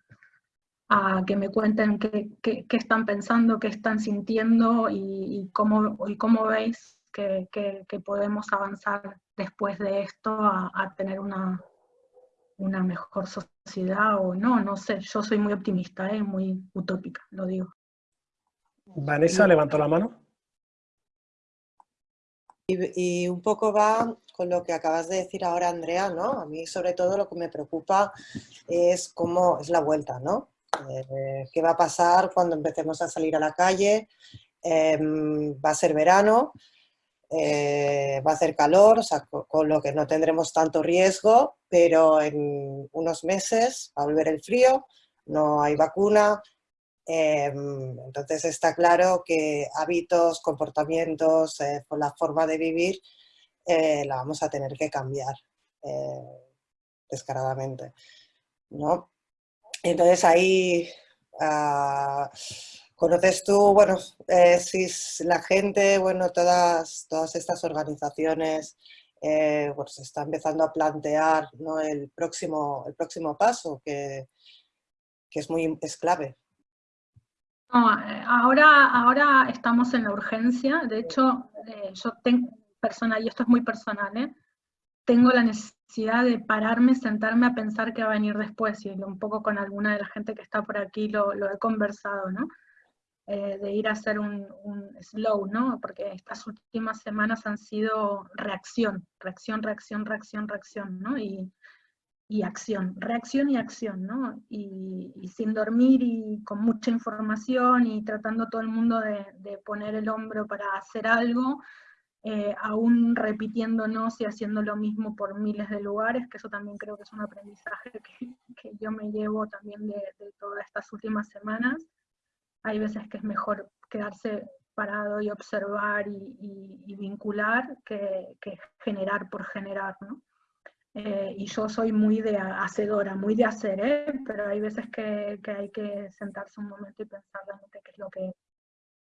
a que me cuenten qué, qué, qué, están pensando, qué están sintiendo y, cómo, y cómo veis que, que, podemos avanzar después de esto a, a, tener una, una mejor sociedad o no, no sé, yo soy muy optimista, ¿eh? muy utópica, lo digo. Vanessa levantó la mano. Y, un poco va con lo que acabas de decir ahora, Andrea, ¿no? A mí sobre todo lo que me preocupa es cómo es la vuelta, ¿no? Eh, ¿Qué va a pasar cuando empecemos a salir a la calle? Em, va a ser verano, eh, va a hacer calor, sea, con, lo que no tendremos tanto riesgo, pero en unos meses va a volver el frío, no hay vacuna, Em, entonces está claro que hábitos, comportamientos, eh, la forma de vivir, la vamos a tener que cambiar descaradamente. ¿no? Entonces ahí ah, conoces tú, bueno, si la gente, bueno, todas, todas estas organizaciones pues se está empezando a plantear ¿no? el, próximo, el próximo paso que, que es muy es clave eh, ahora, ahora estamos en la urgencia, de hecho, eh, yo tengo personal, y esto es muy personal, ¿eh? Tengo la necesidad de pararme, sentarme a pensar qué va a venir después, y un poco con alguna de la gente que está por aquí lo, he conversado, ¿no? de ir a hacer un, un, slow, ¿no? Porque estas últimas semanas han sido reacción, reacción, reacción, reacción, reacción, ¿no? Y, y acción, reacción y acción, ¿no? Y, sin dormir y con mucha información y tratando todo el mundo de, poner el hombro para hacer algo, eh, aún repitiéndonos y haciendo lo mismo por miles de lugares, que eso también creo que es un aprendizaje que, yo me llevo también de, todas estas últimas semanas. Hay veces que es mejor quedarse parado y observar y, vincular que, que generar por generar, ¿no? Eh, y yo soy muy de hacedora, muy de hacer, ¿eh? pero hay veces que, que, hay que sentarse un momento y pensar realmente qué es lo que,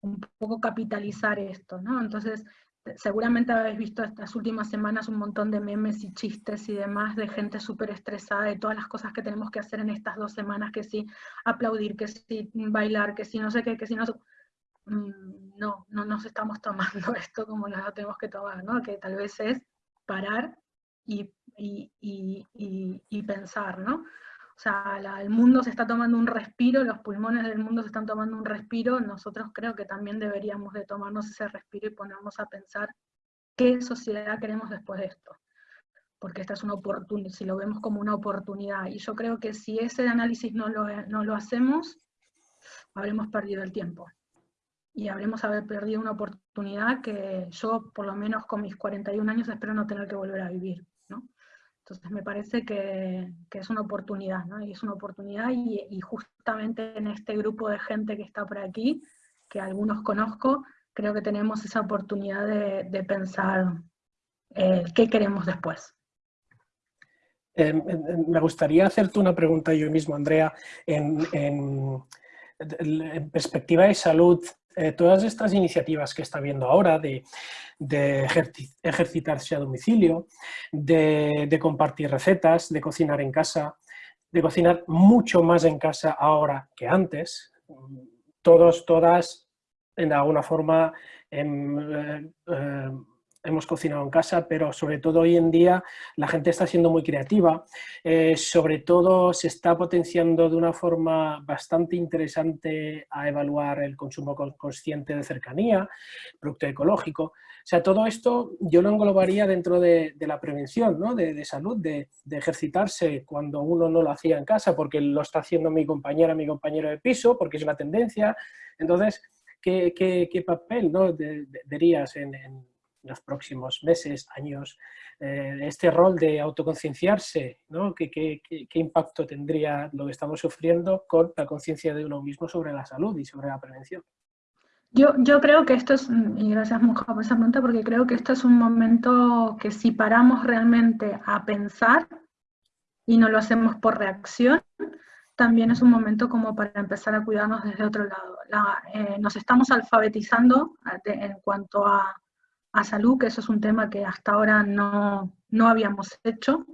un poco capitalizar esto, ¿no? Entonces, seguramente habéis visto estas últimas semanas un montón de memes y chistes y demás de gente súper estresada de todas las cosas que tenemos que hacer en estas dos semanas, que sí aplaudir, que sí bailar, que sí no sé qué, que sí no... Mm, no, no nos estamos tomando esto como lo tenemos que tomar, ¿no? Que tal vez es parar y y, pensar, ¿no? O sea, el mundo se está tomando un respiro, los pulmones del mundo se están tomando un respiro, nosotros creo que también deberíamos de tomarnos ese respiro y ponernos a pensar qué sociedad queremos después de esto. Porque esta es una oportunidad, si lo vemos como una oportunidad. Y yo creo que si ese análisis no lo, no lo hacemos, habremos perdido el tiempo. Y habremos haber perdido una oportunidad que yo, por lo menos con mis 41 años, espero no tener que volver a vivir. Entonces me parece que, es una oportunidad, ¿no? Y es una oportunidad y, justamente en este grupo de gente que está por aquí, que algunos conozco, creo que tenemos esa oportunidad de, pensar eh, qué queremos después. Em, em, me gustaría hacerte una pregunta yo mismo, Andrea, en, perspectiva de salud, eh, todas estas iniciativas que está viendo ahora de, ejercitarse a domicilio, de, compartir recetas, de cocinar en casa, de cocinar mucho más en casa ahora que antes, todos, todas, en alguna forma, em, eh, eh, hemos cocinado en casa, pero sobre todo hoy en día la gente está siendo muy creativa, eh, sobre todo se está potenciando de una forma bastante interesante a evaluar el consumo consciente de cercanía, producto ecológico, o sea, todo esto yo lo englobaría dentro de, la prevención, ¿no? de, salud, de, ejercitarse cuando uno no lo hacía en casa, porque lo está haciendo mi compañera, mi compañero de piso, porque es una tendencia. Entonces, ¿qué, papel ¿no? verías en los próximos meses, años, eh, este rol de autoconcienciarse, ¿no? ¿Qué, qué, impacto tendría lo que estamos sufriendo con la conciencia de uno mismo sobre la salud y sobre la prevención? Yo, yo creo que esto es, y gracias Muja por esa pregunta, porque creo que esto es un momento que si paramos realmente a pensar y no lo hacemos por reacción, también es un momento como para empezar a cuidarnos desde otro lado. Eh, nos estamos alfabetizando en cuanto a a salud, que eso es un tema que hasta ahora no, no habíamos hecho.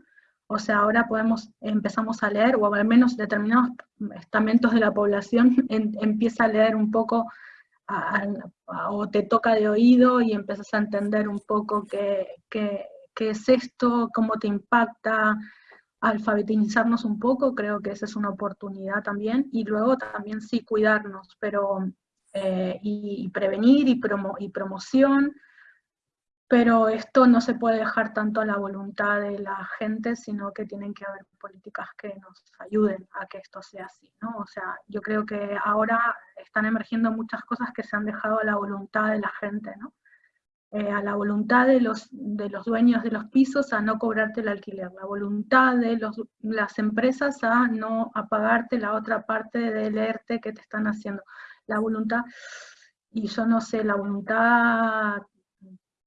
O sea, ahora podemos, empezamos a leer, o al menos determinados estamentos de la población empieza a leer un poco, o te toca de oído y empiezas a entender un poco qué, qué, qué es esto, cómo te impacta, alfabetizarnos un poco, creo que esa es una oportunidad también, y luego también sí cuidarnos, pero eh, y, prevenir y, promo, y promoción, pero esto no se puede dejar tanto a la voluntad de la gente, sino que tienen que haber políticas que nos ayuden a que esto sea así, ¿no? O sea, yo creo que ahora están emergiendo muchas cosas que se han dejado a la voluntad de la gente, ¿no? Eh, a la voluntad de los, de los dueños de los pisos a no cobrarte el alquiler, la voluntad de los, las empresas a no apagarte la otra parte del ERTE que te están haciendo, la voluntad, y yo no sé, la voluntad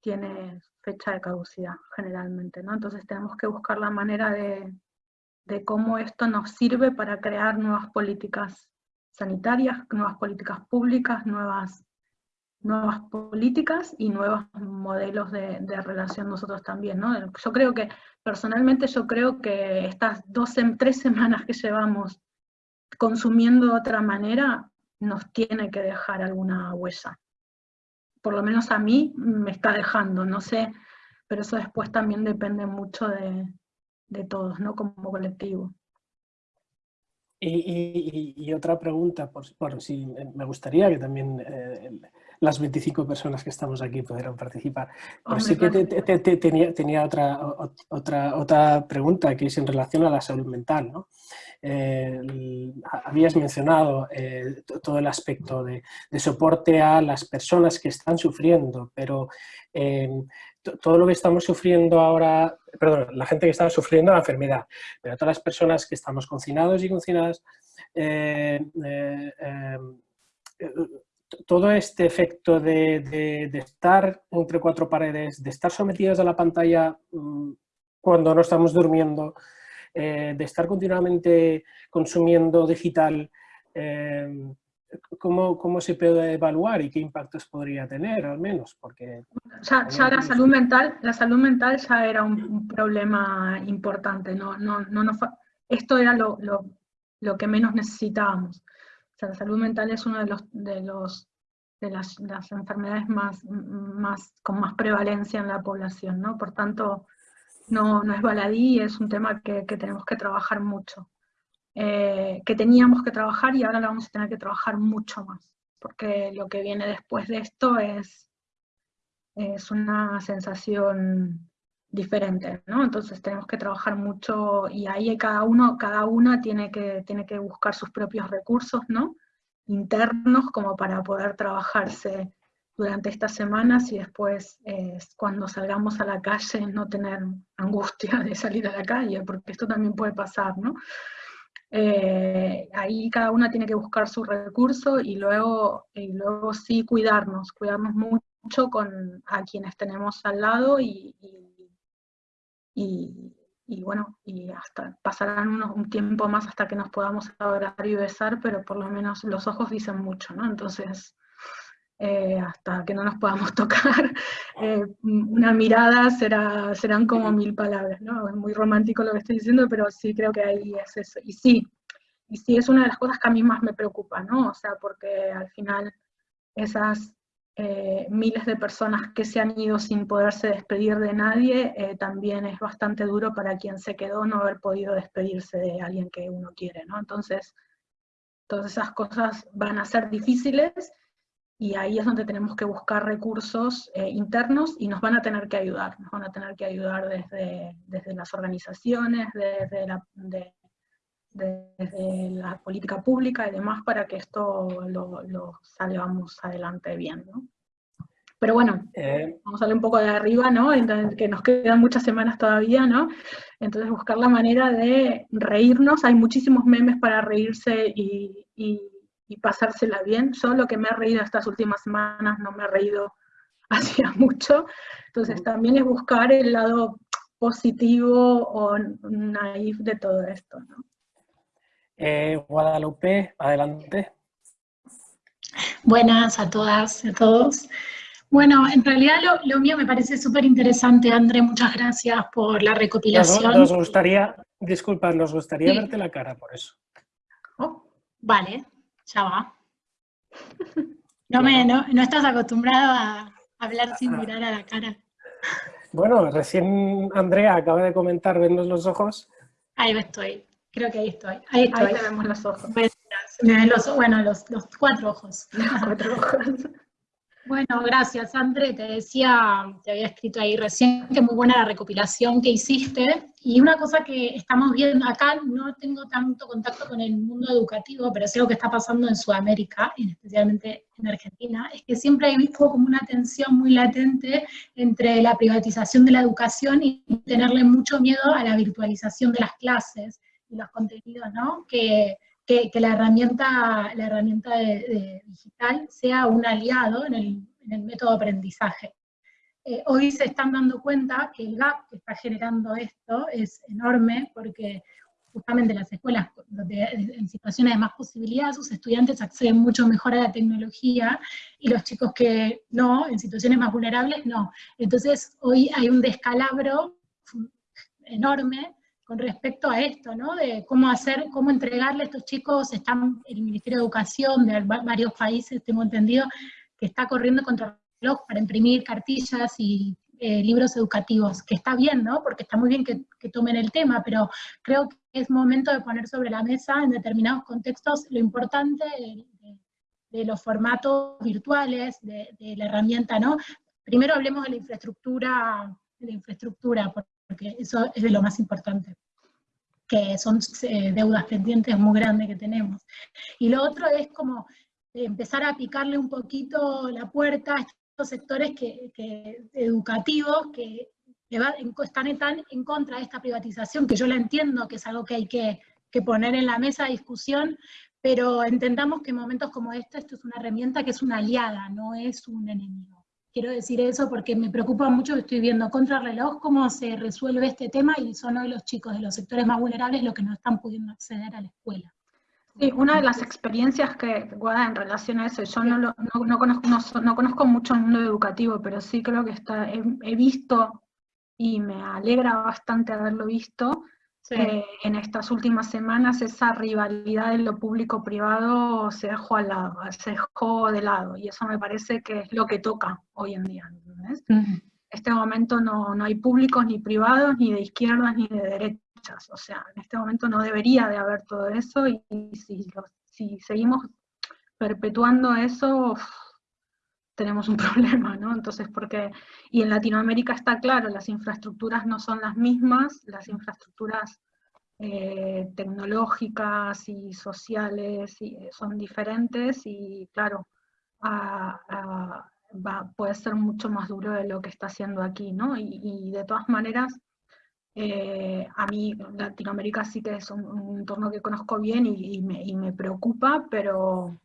tiene fecha de caducidad generalmente, ¿no? Entonces tenemos que buscar la manera de, cómo esto nos sirve para crear nuevas políticas sanitarias, nuevas políticas públicas, nuevas, nuevas políticas y nuevos modelos de, relación nosotros también. Yo creo que, personalmente yo creo que estas dos, tres semanas que llevamos consumiendo de otra manera nos tiene que dejar alguna huella por lo menos a mí me está dejando, no sé, pero eso después también depende mucho de, todos, ¿no? Como colectivo. Y, otra pregunta, por, si me gustaría que también eh, las 25 personas que estamos aquí pudieran participar. Pero sí que tenía, otra, otra, otra pregunta que es en relación a la salud mental. ¿no? Eh, habías mencionado eh, todo el aspecto de, soporte a las personas que están sufriendo, pero eh, todo lo que estamos sufriendo ahora, perdón, la gente que está sufriendo la enfermedad, pero todas las personas que estamos confinados y confinadas, todo este efecto de, estar entre cuatro paredes, de estar sometidos a la pantalla mm, cuando no estamos durmiendo, eh, de estar continuamente consumiendo digital, eh, ¿cómo, se puede evaluar y qué impactos podría tener al menos? Porque ya, la salud mental, la salud mental ya era un, problema importante, no, no, no, esto era lo, lo, que menos necesitábamos. O sea, la salud mental es una de los, de los de las, las, enfermedades más, más, con más prevalencia en la población, ¿no? Por tanto, no, no es baladí, es un tema que, tenemos que trabajar mucho. Eh, que teníamos que trabajar y ahora lo vamos a tener que trabajar mucho más, porque lo que viene después de esto es, es una sensación diferente, ¿no? Entonces tenemos que trabajar mucho y ahí cada uno, cada una tiene que, tiene que buscar sus propios recursos, ¿no? Internos como para poder trabajarse durante estas semanas y después eh, cuando salgamos a la calle no tener angustia de salir a la calle, porque esto también puede pasar, ¿no? Eh, ahí cada una tiene que buscar su recurso y luego, y luego sí cuidarnos, cuidarnos mucho con a quienes tenemos al lado y, y, y bueno, y hasta pasarán unos, un tiempo más hasta que nos podamos abrazar y besar, pero por lo menos los ojos dicen mucho, ¿no? Entonces, eh, hasta que no nos podamos tocar, eh, una mirada será, serán como mil palabras, ¿no? Es muy romántico lo que estoy diciendo, pero sí creo que ahí es eso. Y sí, y sí es una de las cosas que a mí más me preocupa, ¿no? O sea, porque al final esas eh, miles de personas que se han ido sin poderse despedir de nadie, eh, también es bastante duro para quien se quedó no haber podido despedirse de alguien que uno quiere, ¿no? Entonces, todas esas cosas van a ser difíciles, y ahí es donde tenemos que buscar recursos eh, internos y nos van a tener que ayudar, nos van a tener que ayudar desde, desde las organizaciones, desde la, desde la política pública y demás para que esto lo, lo salgamos adelante bien, ¿no? Pero bueno, eh, vamos a hablar un poco de arriba, ¿no? Entonces, que nos quedan muchas semanas todavía, ¿no? Entonces buscar la manera de reírnos, hay muchísimos memes para reírse y, y, y pasársela bien. Yo lo que me he reído estas últimas semanas no me he reído hacía mucho, entonces también es buscar el lado positivo o naif de todo esto, ¿no? Eh, Guadalupe, adelante. Buenas a todas y a todos. Bueno, en realidad lo, mío me parece súper interesante, André, muchas gracias por la recopilación. Nos, gustaría, disculpa, nos gustaría verte la cara por eso. Oh, vale, ya va. No, me, no, no estás acostumbrado a hablar sin ah. mirar a la cara. Bueno, recién Andrea acaba de comentar, vernos los ojos. Ahí estoy. Creo que ahí estoy. Ahí, estoy. ahí te vemos los ojos. bueno, los, los, cuatro ojos. cuatro ojos. Bueno, gracias, André. Te decía, te había escrito ahí recién que muy buena la recopilación que hiciste. Y una cosa que estamos viendo acá, no tengo tanto contacto con el mundo educativo, pero es algo que está pasando en Sudamérica, y especialmente en Argentina, es que siempre hay visto como una tensión muy latente entre la privatización de la educación y tenerle mucho miedo a la virtualización de las clases y los contenidos, ¿no? Que, que, la herramienta, la herramienta de, digital sea un aliado en el, en el método de aprendizaje. Eh, hoy se están dando cuenta que el gap que está generando esto es enorme porque justamente las escuelas donde, en situaciones de más posibilidad, sus estudiantes acceden mucho mejor a la tecnología y los chicos que no, en situaciones más vulnerables, no. Entonces hoy hay un descalabro enorme con respecto a esto, ¿no? De cómo hacer, cómo entregarle a estos chicos, están el Ministerio de Educación de varios países, tengo entendido, que está corriendo contra el para imprimir cartillas y eh, libros educativos, que está bien, ¿no? Porque está muy bien que, tomen el tema, pero creo que es momento de poner sobre la mesa en determinados contextos lo importante de, los formatos virtuales, de, la herramienta, ¿no? Primero hablemos de la infraestructura, de la infraestructura, eso es de lo más importante, que son eh, deudas pendientes muy grandes que tenemos. Y lo otro es como empezar a picarle un poquito la puerta a estos sectores que, educativos que están tan en contra de esta privatización, que yo la entiendo, que es algo que hay que, que poner en la mesa de discusión, pero entendamos que en momentos como este, esto es una herramienta que es una aliada, no es un enemigo. Quiero decir eso porque me preocupa mucho, estoy viendo contra reloj cómo se resuelve este tema y son hoy los chicos de los sectores más vulnerables los que no están pudiendo acceder a la escuela. Sí, una de las experiencias que, Guada, en relación a eso, yo no, no, conozco mucho el mundo educativo, pero sí creo que está, he visto y me alegra bastante haberlo visto, eh, en estas últimas semanas esa rivalidad de lo público-privado se dejó al lado, se dejó de lado, y eso me parece que es lo que toca hoy en día. En este momento no, no, hay públicos ni privados, ni de izquierdas ni de derechas, o sea, en este momento no debería de haber todo eso, y, si, si seguimos perpetuando eso, tenemos un problema, ¿no? Entonces, porque, y en Latinoamérica está claro, las infraestructuras no son las mismas, las infraestructuras eh, tecnológicas y sociales eh, son diferentes y claro, puede ser mucho más duro de lo que está haciendo aquí, ¿no? Y, de todas maneras, eh, a mí Latinoamérica sí que es un, entorno que conozco bien y, me, y me preocupa, pero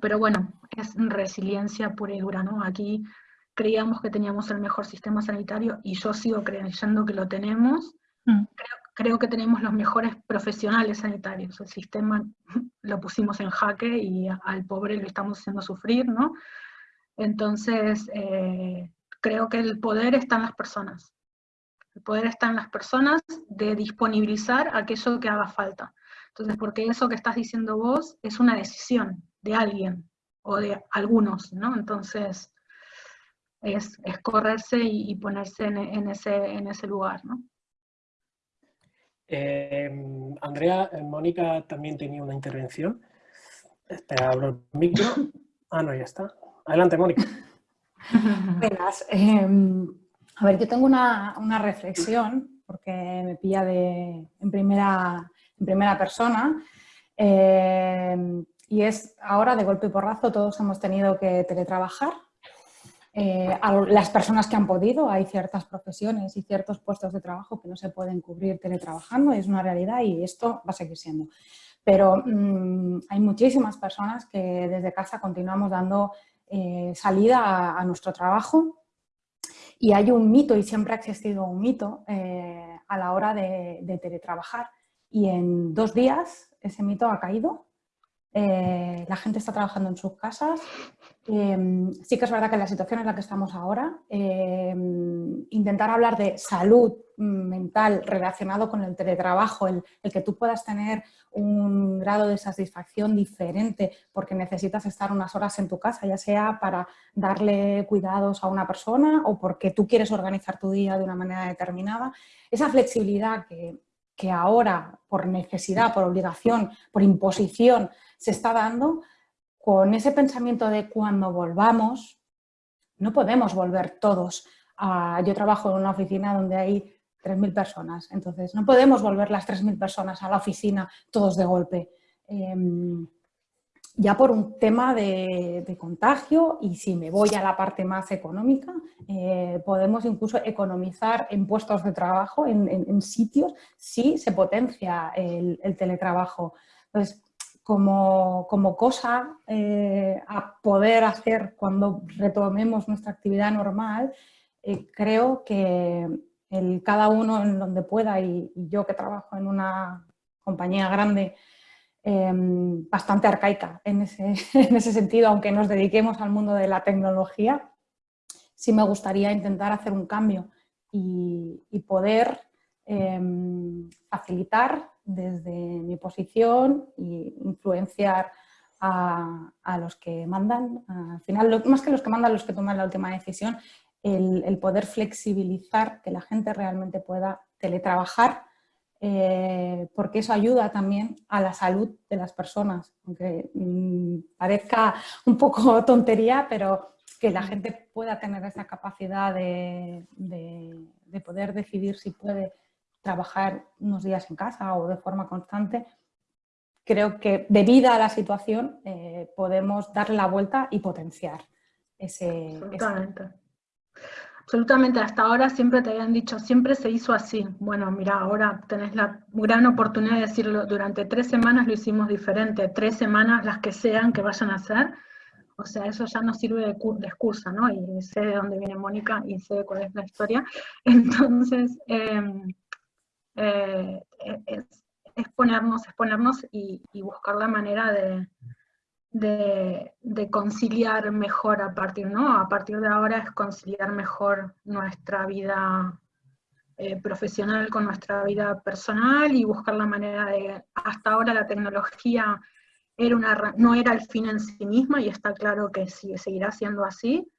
pero bueno, es resiliencia pura y dura, ¿no? Aquí creíamos que teníamos el mejor sistema sanitario y yo sigo creyendo que lo tenemos, Mm. Creo, que tenemos los mejores profesionales sanitarios. El sistema lo pusimos en jaque y al pobre lo estamos haciendo sufrir, ¿no? Entonces, eh, creo que el poder está en las personas. El poder está en las personas de disponibilizar aquello que haga falta. Entonces, porque eso que estás diciendo vos es una decisión de alguien o de algunos, ¿no? Entonces, es, correrse y, ponerse en, ese, en ese lugar, ¿no? Em, Andrea, eh, Mónica también tenía una intervención. Espera, abro el micro. Ah, no, ya está. Adelante, Mónica. Buenas. Em, a ver, yo tengo una, reflexión, porque me pilla de, en, primera, en primera persona, em, y es ahora de golpe y porrazo todos hemos tenido que teletrabajar, eh, las personas que han podido, hay ciertas profesiones y ciertos puestos de trabajo que no se pueden cubrir teletrabajando, es una realidad y esto va a seguir siendo. Pero mm, hay muchísimas personas que desde casa continuamos dando eh, salida a, nuestro trabajo y hay un mito y siempre ha existido un mito eh, a la hora de teletrabajar y en dos días ese mito ha caído eh, la gente está trabajando en sus casas. Em, sí que es verdad que en la situación en la que estamos ahora, em, intentar hablar de salud mental relacionado con el teletrabajo, el, que tú puedas tener un grado de satisfacción diferente porque necesitas estar unas horas en tu casa, ya sea para darle cuidados a una persona o porque tú quieres organizar tu día de una manera determinada, esa flexibilidad que ahora, por necesidad, por obligación, por imposición, se está dando con ese pensamiento de cuando volvamos, no podemos volver todos. A, yo trabajo en una oficina donde hay 3.000 personas, entonces no podemos volver las 3.000 personas a la oficina todos de golpe. Em, ya por un tema de, contagio y si me voy a la parte más económica, eh, podemos incluso economizar en puestos de trabajo, en, sitios, si se potencia el, el teletrabajo. Entonces, como, cosa eh, a poder hacer cuando retomemos nuestra actividad normal, eh, creo que el, cada uno en donde pueda y, yo que trabajo en una compañía grande em, bastante arcaica en ese, en ese sentido, aunque nos dediquemos al mundo de la tecnología, sí me gustaría intentar hacer un cambio y, y poder facilitar desde mi posición e influenciar a, los que mandan, al final, más que los que mandan, los que toman la última decisión, el, poder flexibilizar que la gente realmente pueda teletrabajar, eh, porque eso ayuda también a la salud de las personas, aunque mm, parezca un poco tontería, pero que la gente pueda tener esa capacidad de poder decidir si puede trabajar unos días en casa o de forma constante, creo que debido a la situación eh, podemos darle la vuelta y potenciar ese... Absolutamente. Absolutamente, hasta ahora siempre te habían dicho, siempre se hizo así. Bueno, mira, ahora tenés la gran oportunidad de decirlo, durante tres semanas lo hicimos diferente, tres semanas las que sean que vayan a hacer, o sea, eso ya no sirve de, excusa, ¿no? Y sé de dónde viene Mónica y sé cuál es la historia. Entonces, em, eh, es, ponernos, y, buscar la manera de, de, conciliar mejor a partir, ¿no? A partir de ahora es conciliar mejor nuestra vida eh, profesional con nuestra vida personal y buscar la manera de, hasta ahora la tecnología era una, no era el fin en sí misma y está claro que sigue, seguirá siendo así,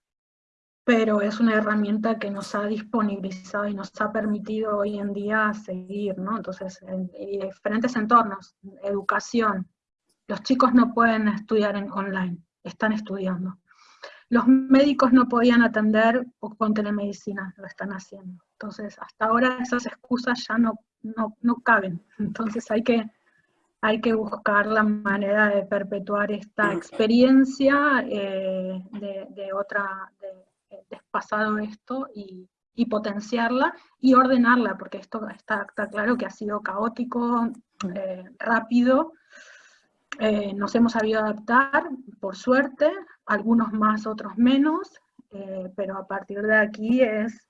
pero es una herramienta que nos ha disponibilizado y nos ha permitido hoy en día seguir, ¿no? Entonces, en, diferentes entornos, educación, los chicos no pueden estudiar en online, están estudiando. Los médicos no podían atender con telemedicina, lo están haciendo. Entonces, hasta ahora esas excusas ya no, no, caben. Entonces hay que, hay que buscar la manera de perpetuar esta experiencia eh, de, de, otra, despasado esto y, potenciarla y ordenarla, porque esto está, claro que ha sido caótico, eh, rápido, eh, nos hemos sabido adaptar, por suerte, algunos más, otros menos, eh, pero a partir de aquí es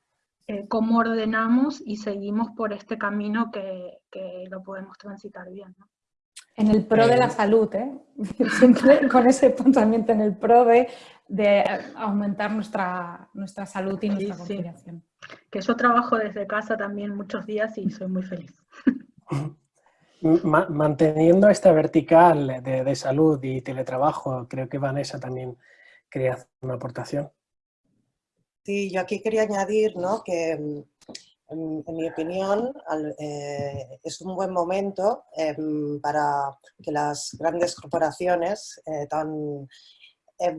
eh, cómo ordenamos y seguimos por este camino que, lo podemos transitar bien. En el pro de la salud, ¿eh? siempre con ese pensamiento en el pro de, aumentar nuestra, nuestra salud y nuestra conciliación. Que yo trabajo desde casa también muchos días y soy muy feliz. Manteniendo esta vertical de, salud y teletrabajo, creo que Vanessa también quería hacer una aportación. Sí, yo aquí quería añadir ¿no? que, mm, en, mi opinión, eh, es un buen momento em, para que las grandes corporaciones eh, tan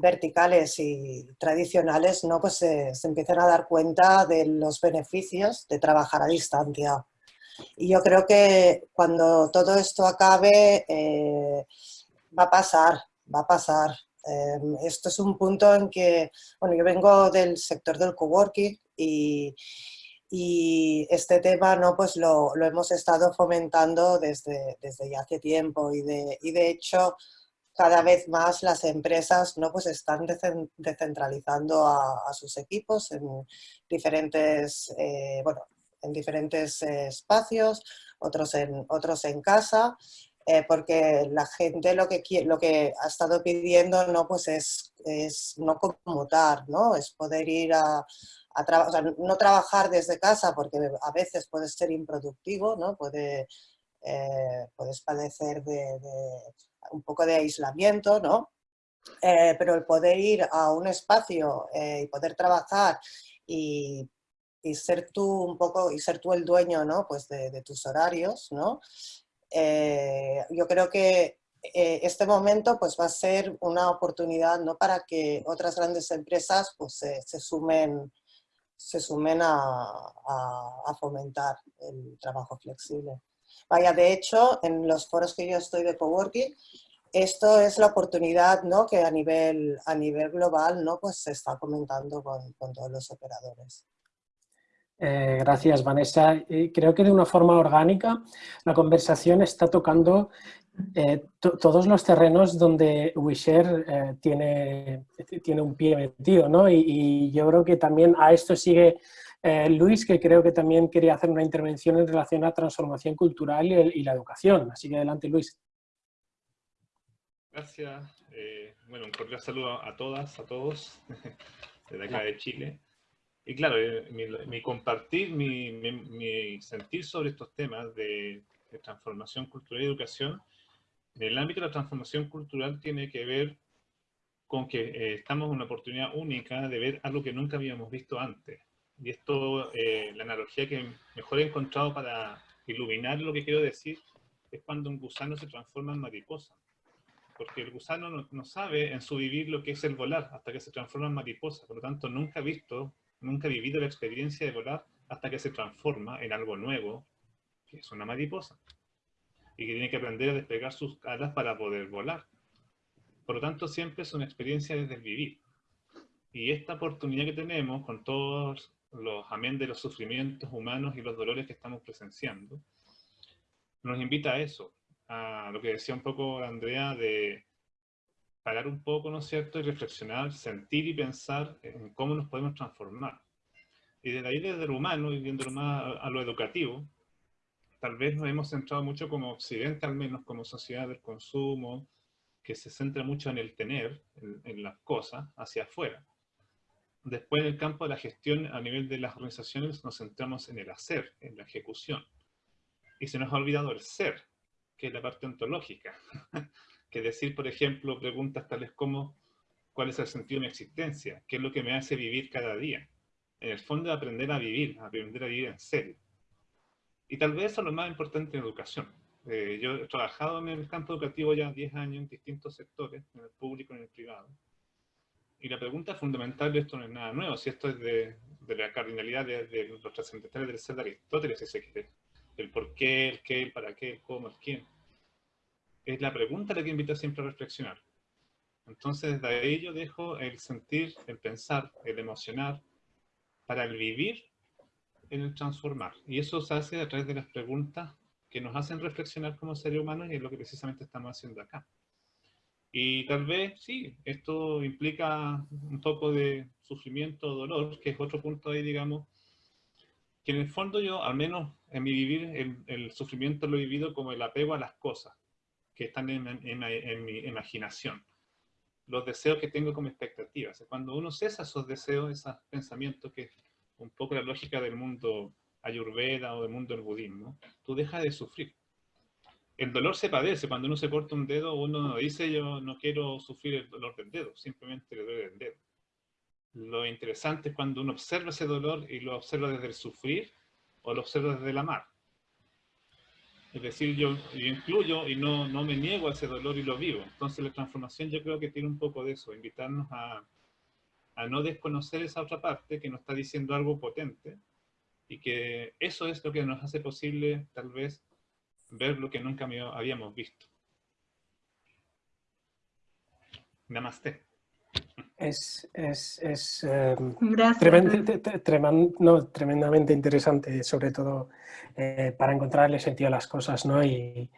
verticales y tradicionales ¿no? pues, se empiecen a dar cuenta de los beneficios de trabajar a distancia. Y yo creo que cuando todo esto acabe, va a pasar, va a pasar. Em, esto es un punto en que, bueno, yo vengo del sector del coworking y, y este tema ¿no? pues lo, lo, hemos estado fomentando desde, desde ya hace tiempo y de, y de hecho cada vez más las empresas ¿no? pues están descentralizando a, sus equipos en diferentes, eh, bueno, en diferentes espacios, otros en, otros en casa, eh, porque la gente lo que, lo que ha estado pidiendo ¿no? pues es, es no conmutar, ¿no? es poder ir a, no trabajar desde casa porque a veces puede ser improductivo, ¿no? Puede, eh, puedes padecer de, un poco de aislamiento, ¿no? Eh, pero el poder ir a un espacio eh, y poder trabajar y, ser tú un poco, y ser tú el dueño, ¿no? Pues de, tus horarios, ¿no? yo creo que este momento pues va a ser una oportunidad ¿no? para que otras grandes empresas pues se sumen se sumen a, fomentar el trabajo flexible. Vaya, de hecho, en los foros que yo estoy de coworking, esto es la oportunidad ¿no? que a nivel, a nivel global ¿no? pues se está comentando con, todos los operadores. Eh, gracias, Vanessa. creo que de una forma orgánica la conversación está tocando eh, todos los terrenos donde WeShare eh, tiene, tiene un pie metido, ¿no? Y, yo creo que también a esto sigue eh, Luis, que creo que también quería hacer una intervención en relación a transformación cultural y, la educación. Así que adelante, Luis. Gracias. bueno, un cordial saludo a todas, a todos, desde acá de Chile. Y claro, mi, compartir, mi, mi, sentir sobre estos temas de, de transformación cultural y educación en el ámbito de la transformación cultural tiene que ver con que eh, estamos en una oportunidad única de ver algo que nunca habíamos visto antes. Y esto, eh, la analogía que mejor he encontrado para iluminar lo que quiero decir, es cuando un gusano se transforma en mariposa. Porque el gusano no, sabe en su vivir lo que es el volar hasta que se transforma en mariposa. Por lo tanto, nunca ha visto, nunca ha vivido la experiencia de volar hasta que se transforma en algo nuevo, que es una mariposa y que tiene que aprender a despegar sus alas para poder volar. Por lo tanto, siempre es una experiencia desde el vivir. Y esta oportunidad que tenemos con todos los amén de los sufrimientos humanos y los dolores que estamos presenciando, nos invita a eso, a lo que decía un poco Andrea, de parar un poco, ¿no es cierto?, y reflexionar, sentir y pensar en cómo nos podemos transformar. Y desde ahí, desde lo humano, y viéndolo más a lo educativo, tal vez nos hemos centrado mucho como occidente, al menos como sociedad del consumo, que se centra mucho en el tener, en, las cosas, hacia afuera. Después en el campo de la gestión a nivel de las organizaciones nos centramos en el hacer, en la ejecución. Y se nos ha olvidado el ser, que es la parte ontológica. que decir, por ejemplo, preguntas tales como ¿cuál es el sentido de mi existencia? ¿Qué es lo que me hace vivir cada día? En el fondo, aprender a vivir, aprender a vivir en serio. Y tal vez eso es lo más importante en educación. Eh, yo he trabajado en el campo educativo ya 10 años en distintos sectores, en el público y en el privado. Y la pregunta fundamental de esto no es nada nuevo, si esto es de, de la cardinalidad de, los trascendentales del ser de Aristóteles, si se quiere. El por qué, el qué, el para qué, el cómo, el quién. Es la pregunta la que invita siempre a reflexionar. Entonces, desde ahí yo dejo el sentir, el pensar, el emocionar, para el vivir en el transformar. Y eso se hace a través de las preguntas que nos hacen reflexionar como seres humanos y es lo que precisamente estamos haciendo acá. Y tal vez, sí, esto implica un poco de sufrimiento, dolor, que es otro punto ahí, digamos, que en el fondo yo, al menos en mi vivir, el, sufrimiento lo he vivido como el apego a las cosas que están en, en, mi imaginación. Los deseos que tengo como expectativas. Cuando uno cesa esos deseos, esos pensamientos, que es un poco la lógica del mundo ayurveda o del mundo del budismo, tú dejas de sufrir. El dolor se padece. Cuando uno se corta un dedo, uno no dice yo no quiero sufrir el dolor del dedo, simplemente le duele el dedo. Lo interesante es cuando uno observa ese dolor y lo observa desde el sufrir o lo observa desde el amar. Es decir, yo, incluyo y no, no, me niego a ese dolor y lo vivo. Entonces la transformación yo creo que tiene un poco de eso, invitarnos a, a no desconocer esa otra parte que nos está diciendo algo potente y que eso es lo que nos hace posible tal vez ver lo que nunca habíamos visto. Namaste es, es, es em, tremendamente interesante, sobre todo eh, para encontrarle sentido a las cosas, ¿no? Y,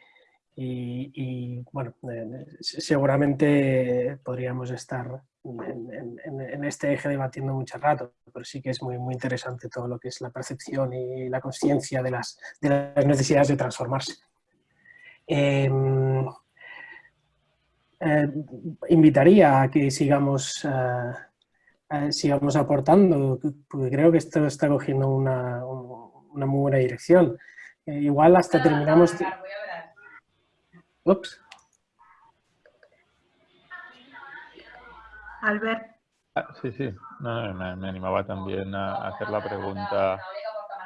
y, bueno, eh, seguramente podríamos estar en, este eje debatiendo mucho rato, pero sí que es muy, muy interesante todo lo que es la percepción y la conciencia de las, de las necesidades de transformarse. Em, eh, invitaría a que sigamos, eh, sigamos aportando, porque creo que esto está cogiendo una, una muy buena dirección. Eh, igual hasta terminamos... Ups. Albert. Ah, sí, sí, me, animaba también a hacer la pregunta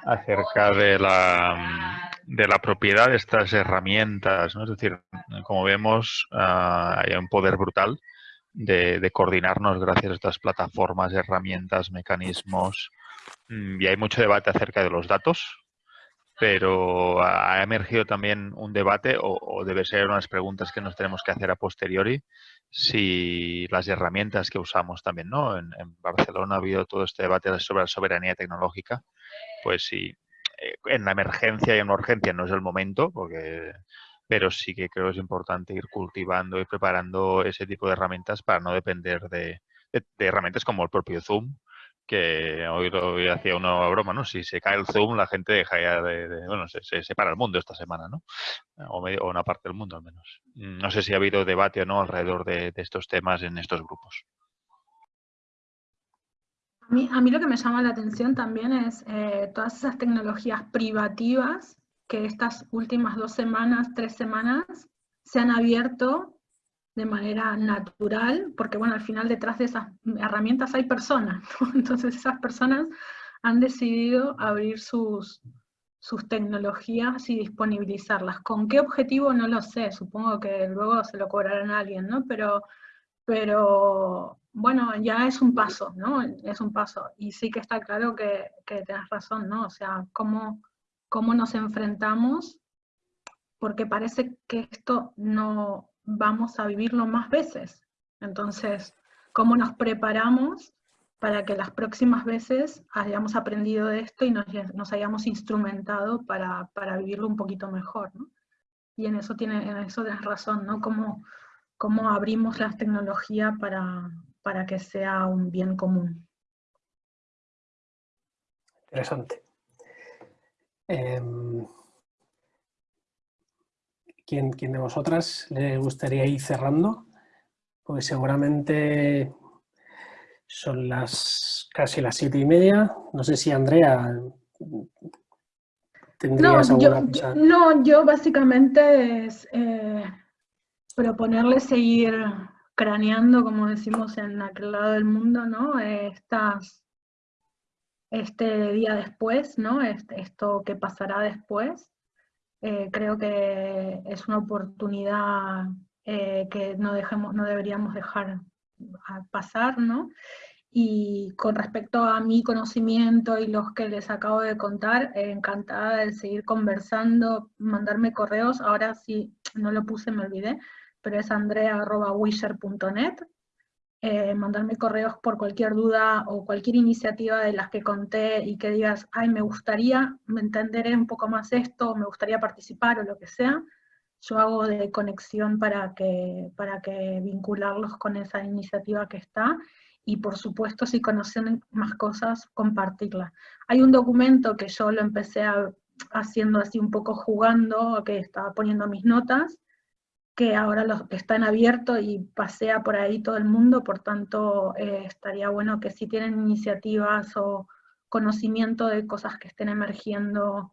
acerca de la, de la propiedad de estas herramientas. ¿no? Es decir, como vemos, ah, hay un poder brutal de, coordinarnos gracias a estas plataformas, herramientas, mecanismos. Mm, y hay mucho debate acerca de los datos, pero ha emergido también un debate, o, debe ser unas preguntas que nos tenemos que hacer a posteriori, si las herramientas que usamos también, ¿no? En, en Barcelona ha habido todo este debate sobre la soberanía tecnológica, pues sí, eh, en la emergencia y en la urgencia no es el momento, porque pero sí que creo que es importante ir cultivando y preparando ese tipo de herramientas para no depender de, herramientas como el propio Zoom, que hoy, hoy hacía una broma, ¿no? Si se cae el Zoom, la gente deja ya de, bueno, se, se, separa el mundo esta semana, ¿no? O, una parte del mundo al menos. No sé si ha habido debate o no alrededor de estos temas en estos grupos. A mí, lo que me llama la atención también es eh, todas esas tecnologías privativas que estas últimas dos semanas, tres semanas, se han abierto de manera natural, porque bueno, al final detrás de esas herramientas hay personas, entonces esas personas han decidido abrir sus, sus tecnologías y disponibilizarlas. ¿Con qué objetivo? No lo sé, supongo que luego se lo cobrarán a alguien, ¿no? Pero, pero bueno, ya es un paso, ¿no? Es un paso. Y sí que está claro que, que tienes razón, ¿no? O sea, cómo, cómo nos enfrentamos, porque parece que esto no vamos a vivirlo más veces. Entonces, cómo nos preparamos para que las próximas veces hayamos aprendido de esto y nos, hayamos instrumentado para, para, vivirlo un poquito mejor, ¿no? Y en eso, tiene, en eso tienes razón, ¿no? Cómo, cómo abrimos las tecnologías para, para que sea un bien común. Interesante. Em, ¿quién, de vosotras le gustaría ir cerrando? Pues seguramente son las casi las siete y media. No sé si Andrea tendrías no, alguna cosa. no, yo básicamente es eh, proponerle seguir craneando, como decimos en aquel lado del mundo, ¿no? Estas, este día después, ¿no? Este, esto que pasará después. Eh, creo que es una oportunidad eh, que no, dejemos, no deberíamos dejar pasar, ¿no? Y con respecto a mi conocimiento y los que les acabo de contar, encantada de seguir conversando, mandarme correos, ahora sí, no lo puse, me olvidé, pero es andrea.wisher.net. Eh, mandarme correos por cualquier duda o cualquier iniciativa de las que conté y que digas, ay, me gustaría entender un poco más esto, me gustaría participar o lo que sea, yo hago de conexión para que, para que vincularlos con esa iniciativa que está. y por supuesto si conocen más cosas, compartirlas. Hay un documento que yo lo empecé haciendo así un poco jugando, que estaba poniendo mis notas, que ahora los, está en abierto y pasea por ahí todo el mundo, por tanto eh, estaría bueno que si tienen iniciativas o conocimiento de cosas que estén emergiendo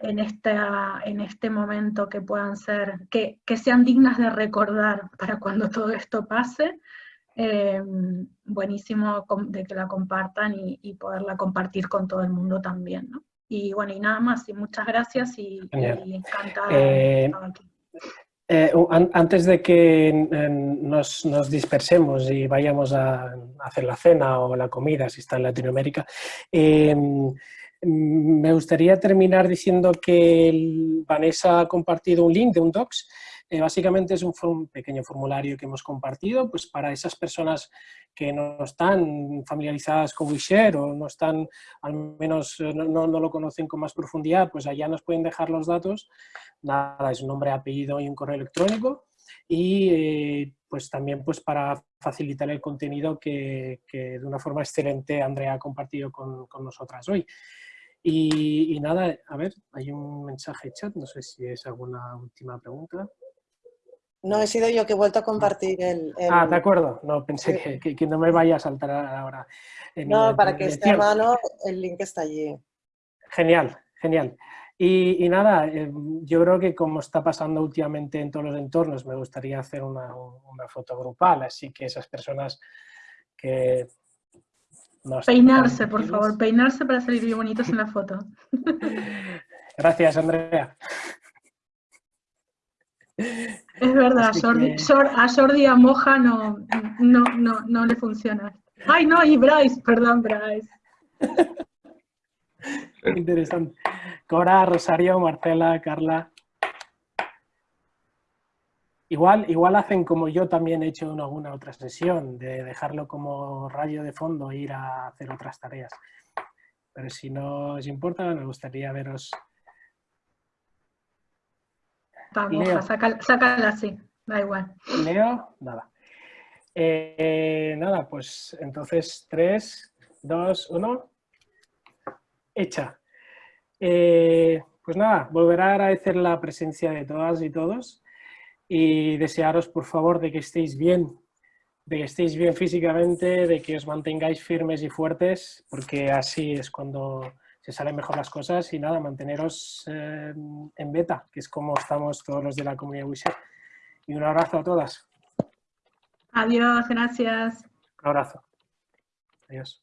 en, esta, en este momento que puedan ser, que, que sean dignas de recordar para cuando todo esto pase, eh, buenísimo de que la compartan y, poderla compartir con todo el mundo también, ¿no? Y bueno, y nada más, y muchas gracias y, encantada de eh, estar aquí. Eh, antes de que nos, dispersemos y vayamos a hacer la cena o la comida, si está en Latinoamérica, em, me gustaría terminar diciendo que Vanessa ha compartido un link de un docs. Eh, básicamente es un, pequeño formulario que hemos compartido pues para esas personas que no están familiarizadas con WeShare o no están, al menos eh, no, lo conocen con más profundidad, pues allá nos pueden dejar los datos. Nada, es un nombre, apellido y un correo electrónico. Y eh, pues también pues para facilitar el contenido que, de una forma excelente Andrea ha compartido con, con nosotras hoy. Y, nada, a ver, hay un mensaje chat, no sé si es alguna última pregunta. No, he sido yo que he vuelto a compartir el... Ah, de acuerdo, no, pensé que, que, no me vaya a saltar ahora. no, para que esté a mano, el link está allí. Genial, genial. Y, nada, eh, yo creo que como está pasando últimamente en todos los entornos, me gustaría hacer una, una foto grupal, así que esas personas que peinarse, por favor, peinarse para salir bien bonitos en la foto. Gracias, Andrea. Es verdad, a Jordi a Moja no, no, no, no, le funciona. Ay, no, y Bryce, perdón, Bryce. Interesante. Cora, Rosario, Marcela, Carla. Igual, igual hacen como yo también he hecho en alguna otra sesión, de dejarlo como rayo de fondo e ir a hacer otras tareas. Pero si no os importa, me gustaría veros. Vamos, sácala, así, da igual. Leo, nada. Eh, nada, pues entonces 3, 2, 1, hecha. Eh, pues nada, volverá a agradecer la presencia de todas y todos y desearos por favor de que estéis bien, de que estéis bien físicamente, de que os mantengáis firmes y fuertes, porque así es cuando se salen mejor las cosas y nada, manteneros eh, en beta, que es como estamos todos los de la comunidad WeShare. Y un abrazo a todas. Adiós, gracias. Un abrazo. Adiós.